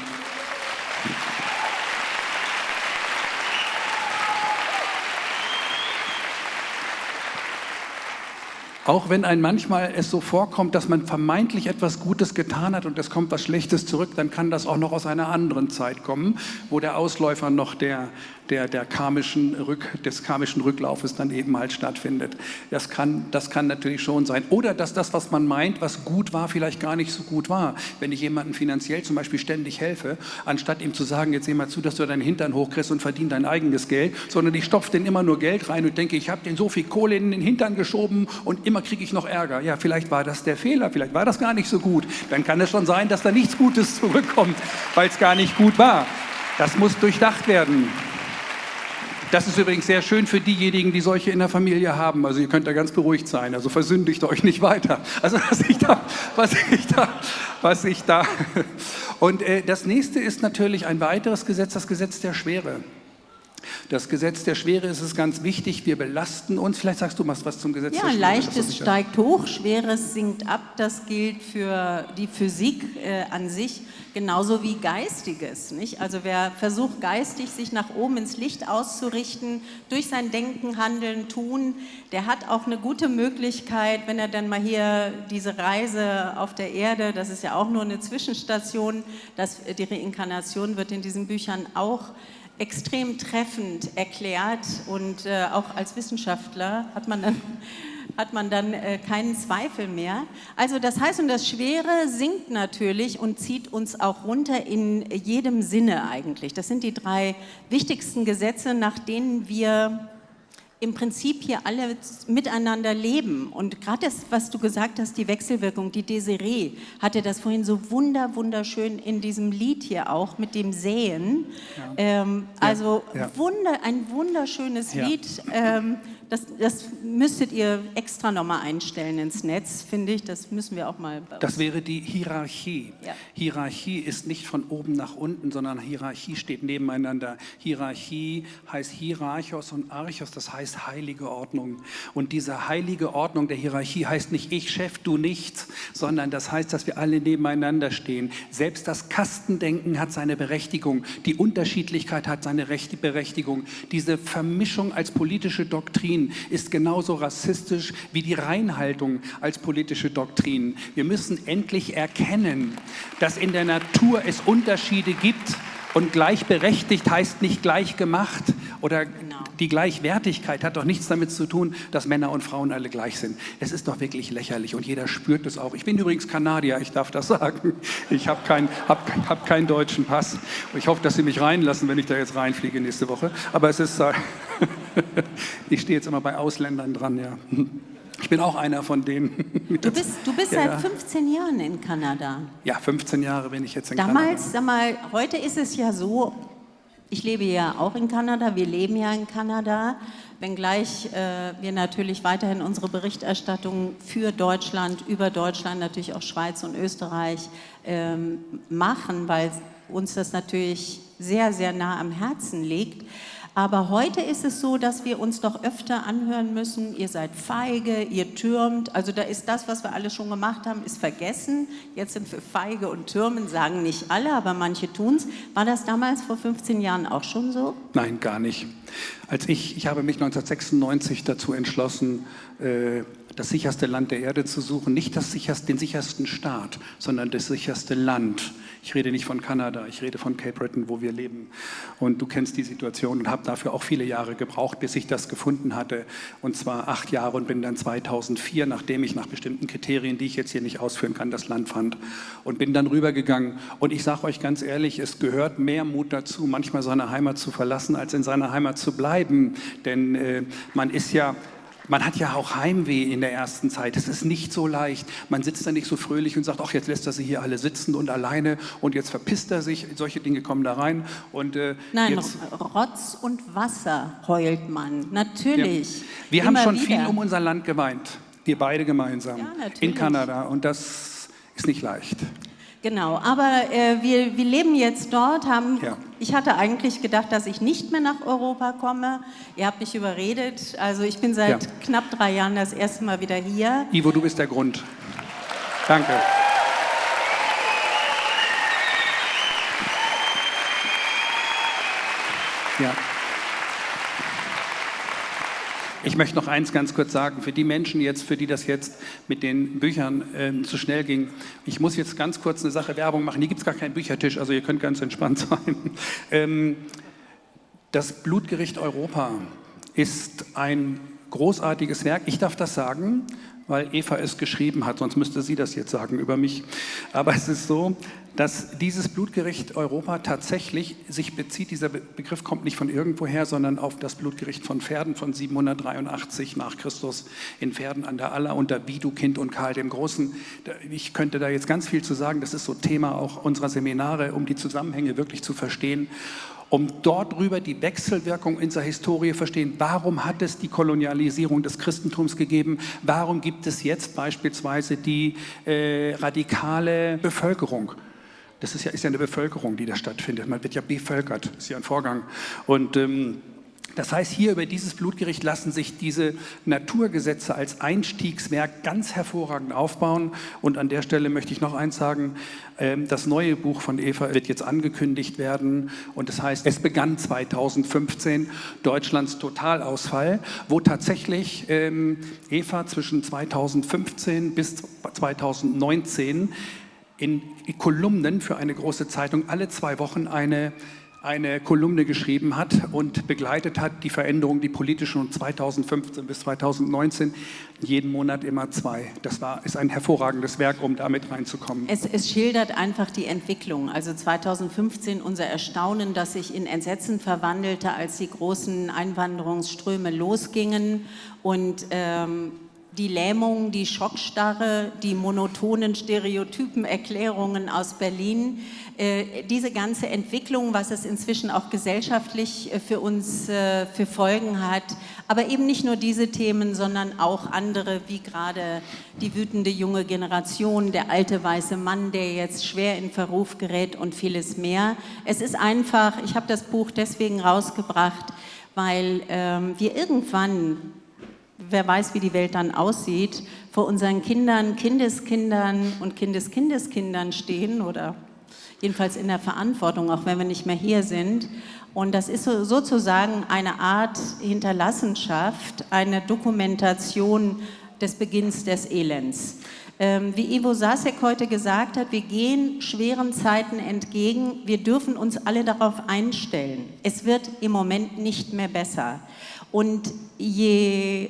Auch wenn ein manchmal es so vorkommt, dass man vermeintlich etwas Gutes getan hat und es kommt was Schlechtes zurück, dann kann das auch noch aus einer anderen Zeit kommen, wo der Ausläufer noch der, der, der karmischen Rück, des karmischen Rücklaufes dann eben halt stattfindet. Das kann, das kann natürlich schon sein. Oder dass das, was man meint, was gut war, vielleicht gar nicht so gut war. Wenn ich jemandem finanziell zum Beispiel ständig helfe, anstatt ihm zu sagen, jetzt seh mal zu, dass du deinen Hintern hochkriegst und verdien dein eigenes Geld, sondern ich stopfe den immer nur Geld rein und denke, ich habe den so viel Kohle in den Hintern geschoben und immer kriege ich noch Ärger. Ja, vielleicht war das der Fehler, vielleicht war das gar nicht so gut. Dann kann es schon sein, dass da nichts Gutes *laughs* zurückkommt, weil es gar nicht gut war. Das muss durchdacht werden. Das ist übrigens sehr schön für diejenigen, die solche in der Familie haben. Also ihr könnt da ganz beruhigt sein. Also versündigt euch nicht weiter. Also was ich da, was ich da, was ich da. Und äh, das nächste ist natürlich ein weiteres Gesetz, das Gesetz der Schwere. Das Gesetz der Schwere ist es ganz wichtig, wir belasten uns. Vielleicht sagst du mal was zum Gesetz ja, der Schwere. Ja, leichtes steigt hoch, schweres sinkt ab. Das gilt für die Physik äh, an sich genauso wie Geistiges. Nicht? Also wer versucht geistig sich nach oben ins Licht auszurichten, durch sein Denken, Handeln, Tun, der hat auch eine gute Möglichkeit, wenn er dann mal hier diese Reise auf der Erde, das ist ja auch nur eine Zwischenstation, das, die Reinkarnation wird in diesen Büchern auch extrem treffend erklärt und äh, auch als Wissenschaftler hat man dann *laughs* hat man dann äh, keinen Zweifel mehr. Also das heißt, und das Schwere sinkt natürlich und zieht uns auch runter in jedem Sinne eigentlich. Das sind die drei wichtigsten Gesetze, nach denen wir im Prinzip hier alle miteinander leben. Und gerade das, was du gesagt hast, die Wechselwirkung, die Desiree hatte das vorhin so wunder, wunderschön in diesem Lied hier auch mit dem Säen. Ja. Ähm, also ja. Wunder, ein wunderschönes ja. Lied. Ähm, das, das, müsstet ihr extra nochmal einstellen ins Netz, finde ich. Das müssen wir auch mal. Das wäre die Hierarchie. Ja. Hierarchie ist nicht von oben nach unten, sondern Hierarchie steht nebeneinander. Hierarchie heißt Hierarchos und Archos, das heißt heilige Ordnung. Und diese heilige Ordnung der Hierarchie heißt nicht ich Chef, du nichts, sondern das heißt, dass wir alle nebeneinander stehen. Selbst das Kastendenken hat seine Berechtigung. Die Unterschiedlichkeit hat seine Berechtigung. Diese Vermischung als politische Doktrin Ist genauso rassistisch wie die Reinhaltung als politische Doktrin. Wir müssen endlich erkennen, dass in der Natur es Unterschiede gibt und gleichberechtigt heißt nicht gleich gemacht oder genau. die Gleichwertigkeit hat doch nichts damit zu tun, dass Männer und Frauen alle gleich sind. Es ist doch wirklich lächerlich und jeder spürt es auch. Ich bin übrigens Kanadier, ich darf das *laughs* sagen. Ich habe keinen hab, hab keinen deutschen Pass. Ich hoffe, dass Sie mich reinlassen, wenn ich da jetzt reinfliege nächste Woche. Aber es ist, *laughs* ich stehe jetzt immer bei Ausländern dran, ja. Ich bin auch einer von denen. *laughs* Du bist, du bist ja, seit 15 Jahren in Kanada. Ja, 15 Jahre bin ich jetzt in Damals, Kanada. sag mal, heute ist es ja so, ich lebe ja auch in Kanada, wir leben ja in Kanada, wenngleich äh, wir natürlich weiterhin unsere Berichterstattung für Deutschland, über Deutschland, natürlich auch Schweiz und Österreich ähm, machen, weil uns das natürlich sehr, sehr nah am Herzen liegt. Aber heute ist es so, dass wir uns doch öfter anhören müssen, ihr seid feige, ihr türmt. Also da ist das, was wir alle schon gemacht haben, ist vergessen. Jetzt sind wir feige und türmen, sagen nicht alle, aber manche tun es. War das damals vor 15 Jahren auch schon so? Nein, gar nicht. Als ich, ich habe mich 1996 dazu entschlossen, äh, das sicherste Land der Erde zu suchen, nicht das sicherste, den sichersten Staat, sondern das sicherste Land. Ich rede nicht von Kanada, ich rede von Cape Breton, wo wir leben. Und du kennst die Situation und habe dafür auch viele Jahre gebraucht, bis ich das gefunden hatte. Und zwar acht Jahre und bin dann 2004, nachdem ich nach bestimmten Kriterien, die ich jetzt hier nicht ausführen kann, das Land fand. Und bin dann rübergegangen. Und ich sage euch ganz ehrlich, es gehört mehr Mut dazu, manchmal seine Heimat zu verlassen, als in seiner Heimat zu bleiben. Denn äh, man ist ja man hat ja auch Heimweh in der ersten Zeit. Es ist nicht so leicht. Man sitzt da nicht so fröhlich und sagt, ach, jetzt lässt er sie hier alle sitzen und alleine und jetzt verpisst er sich. Solche Dinge kommen da rein. Und, äh, Nein, jetzt, Rotz und Wasser heult man. Natürlich. Ja. Wir haben schon wieder. viel um unser Land geweint. Wir beide gemeinsam. Ja, in Kanada. Und das ist nicht leicht. Genau, aber äh, wir, wir leben jetzt dort, haben, ja. ich hatte eigentlich gedacht, dass ich nicht mehr nach Europa komme. Ihr habt mich überredet, also ich bin seit ja. knapp drei Jahren das erste Mal wieder hier. Ivo, du bist der Grund. Danke. Ja. Ich möchte noch eins ganz kurz sagen, für die Menschen jetzt, für die das jetzt mit den Büchern ähm, zu schnell ging. Ich muss jetzt ganz kurz eine Sache Werbung machen. Hier gibt es gar keinen Büchertisch, also ihr könnt ganz entspannt *laughs* sein. Ähm, das Blutgericht Europa ist ein großartiges Werk. Ich darf das sagen, weil Eva es geschrieben hat, sonst müsste sie das jetzt sagen über mich. Aber es ist so, dass dieses Blutgericht Europa tatsächlich sich bezieht, dieser Begriff kommt nicht von irgendwoher, sondern auf das Blutgericht von Pferden von 783 nach Christus in Pferden an der Aller unter Widukind und Karl dem Großen. Ich könnte da jetzt ganz viel zu sagen, das ist so Thema auch unserer Seminare, um die Zusammenhänge wirklich zu verstehen um dort drüber die Wechselwirkung in der Historie verstehen. Warum hat es die Kolonialisierung des Christentums gegeben? Warum gibt es jetzt beispielsweise die äh, radikale Bevölkerung? Das ist ja, ist ja eine Bevölkerung, die da stattfindet. Man wird ja bevölkert, ist ja ein Vorgang. Und ähm, das heißt, hier über dieses Blutgericht lassen sich diese Naturgesetze als Einstiegswerk ganz hervorragend aufbauen. Und an der Stelle möchte ich noch eins sagen, ähm, das neue Buch von Eva wird jetzt angekündigt werden. Und das heißt, es begann 2015 Deutschlands Totalausfall, wo tatsächlich ähm, Eva zwischen 2015 bis 2019 in Kolumnen für eine große Zeitung alle zwei Wochen eine eine Kolumne geschrieben hat und begleitet hat die Veränderungen, die politischen von 2015 bis 2019, jeden Monat immer zwei. Das war, ist ein hervorragendes Werk, um damit reinzukommen. Es, es schildert einfach die Entwicklung. Also 2015 unser Erstaunen, das sich in Entsetzen verwandelte, als die großen Einwanderungsströme losgingen und ähm, die Lähmung, die Schockstarre, die monotonen Stereotypenerklärungen aus Berlin, äh, diese ganze Entwicklung, was es inzwischen auch gesellschaftlich äh, für uns äh, für Folgen hat, aber eben nicht nur diese Themen, sondern auch andere, wie gerade die wütende junge Generation, der alte weiße Mann, der jetzt schwer in Verruf gerät und vieles mehr. Es ist einfach, ich habe das Buch deswegen rausgebracht, weil ähm, wir irgendwann wer weiß, wie die Welt dann aussieht, vor unseren Kindern, Kindeskindern und Kindeskindeskindern stehen oder jedenfalls in der Verantwortung, auch wenn wir nicht mehr hier sind. Und das ist sozusagen eine Art Hinterlassenschaft, eine Dokumentation des Beginns des Elends. Ähm, wie Ivo Sasek heute gesagt hat, wir gehen schweren Zeiten entgegen. Wir dürfen uns alle darauf einstellen. Es wird im Moment nicht mehr besser. Und je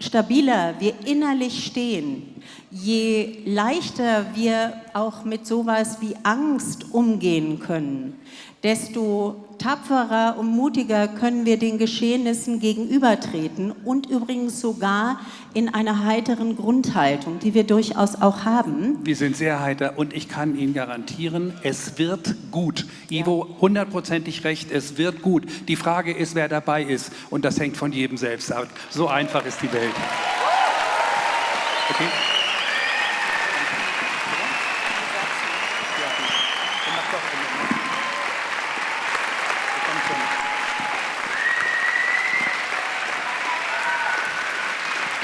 stabiler wir innerlich stehen, je leichter wir auch mit sowas wie Angst umgehen können, desto tapferer und mutiger können wir den Geschehnissen gegenübertreten und übrigens sogar in einer heiteren Grundhaltung, die wir durchaus auch haben. Wir sind sehr heiter und ich kann Ihnen garantieren, es wird gut. Ivo, hundertprozentig recht, es wird gut. Die Frage ist, wer dabei ist und das hängt von jedem selbst ab. So einfach ist die Welt. Okay.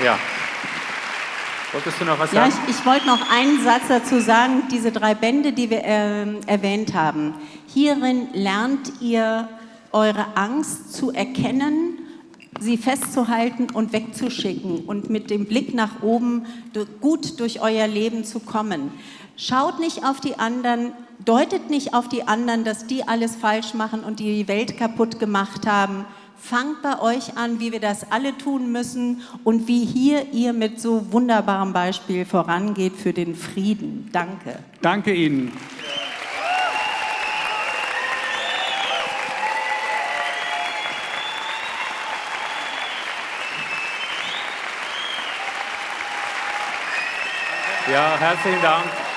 Ja. Wolltest du noch was sagen? Ja, ich, ich wollte noch einen Satz dazu sagen. Diese drei Bände, die wir äh, erwähnt haben. Hierin lernt ihr eure Angst zu erkennen, sie festzuhalten und wegzuschicken und mit dem Blick nach oben gut durch euer Leben zu kommen. Schaut nicht auf die anderen, deutet nicht auf die anderen, dass die alles falsch machen und die Welt kaputt gemacht haben, fangt bei euch an, wie wir das alle tun müssen und wie hier ihr mit so wunderbarem Beispiel vorangeht für den Frieden. Danke. Danke Ihnen. Ja, herzlichen Dank.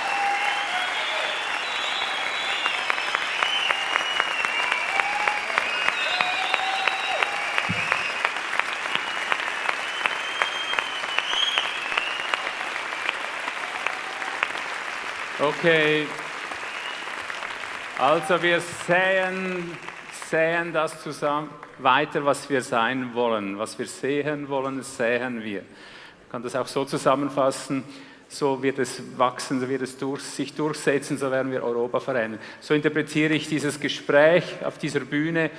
Okay, also wir säen, säen das zusammen weiter, was wir sein wollen, was wir sehen wollen, säen wir. Ich kann das auch so zusammenfassen, so wird es wachsen, so wird es durch, sich durchsetzen, so werden wir Europa verändern. So interpretiere ich dieses Gespräch auf dieser Bühne.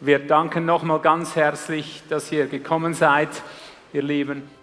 Wir danken nochmal ganz herzlich, dass ihr gekommen seid, ihr Lieben.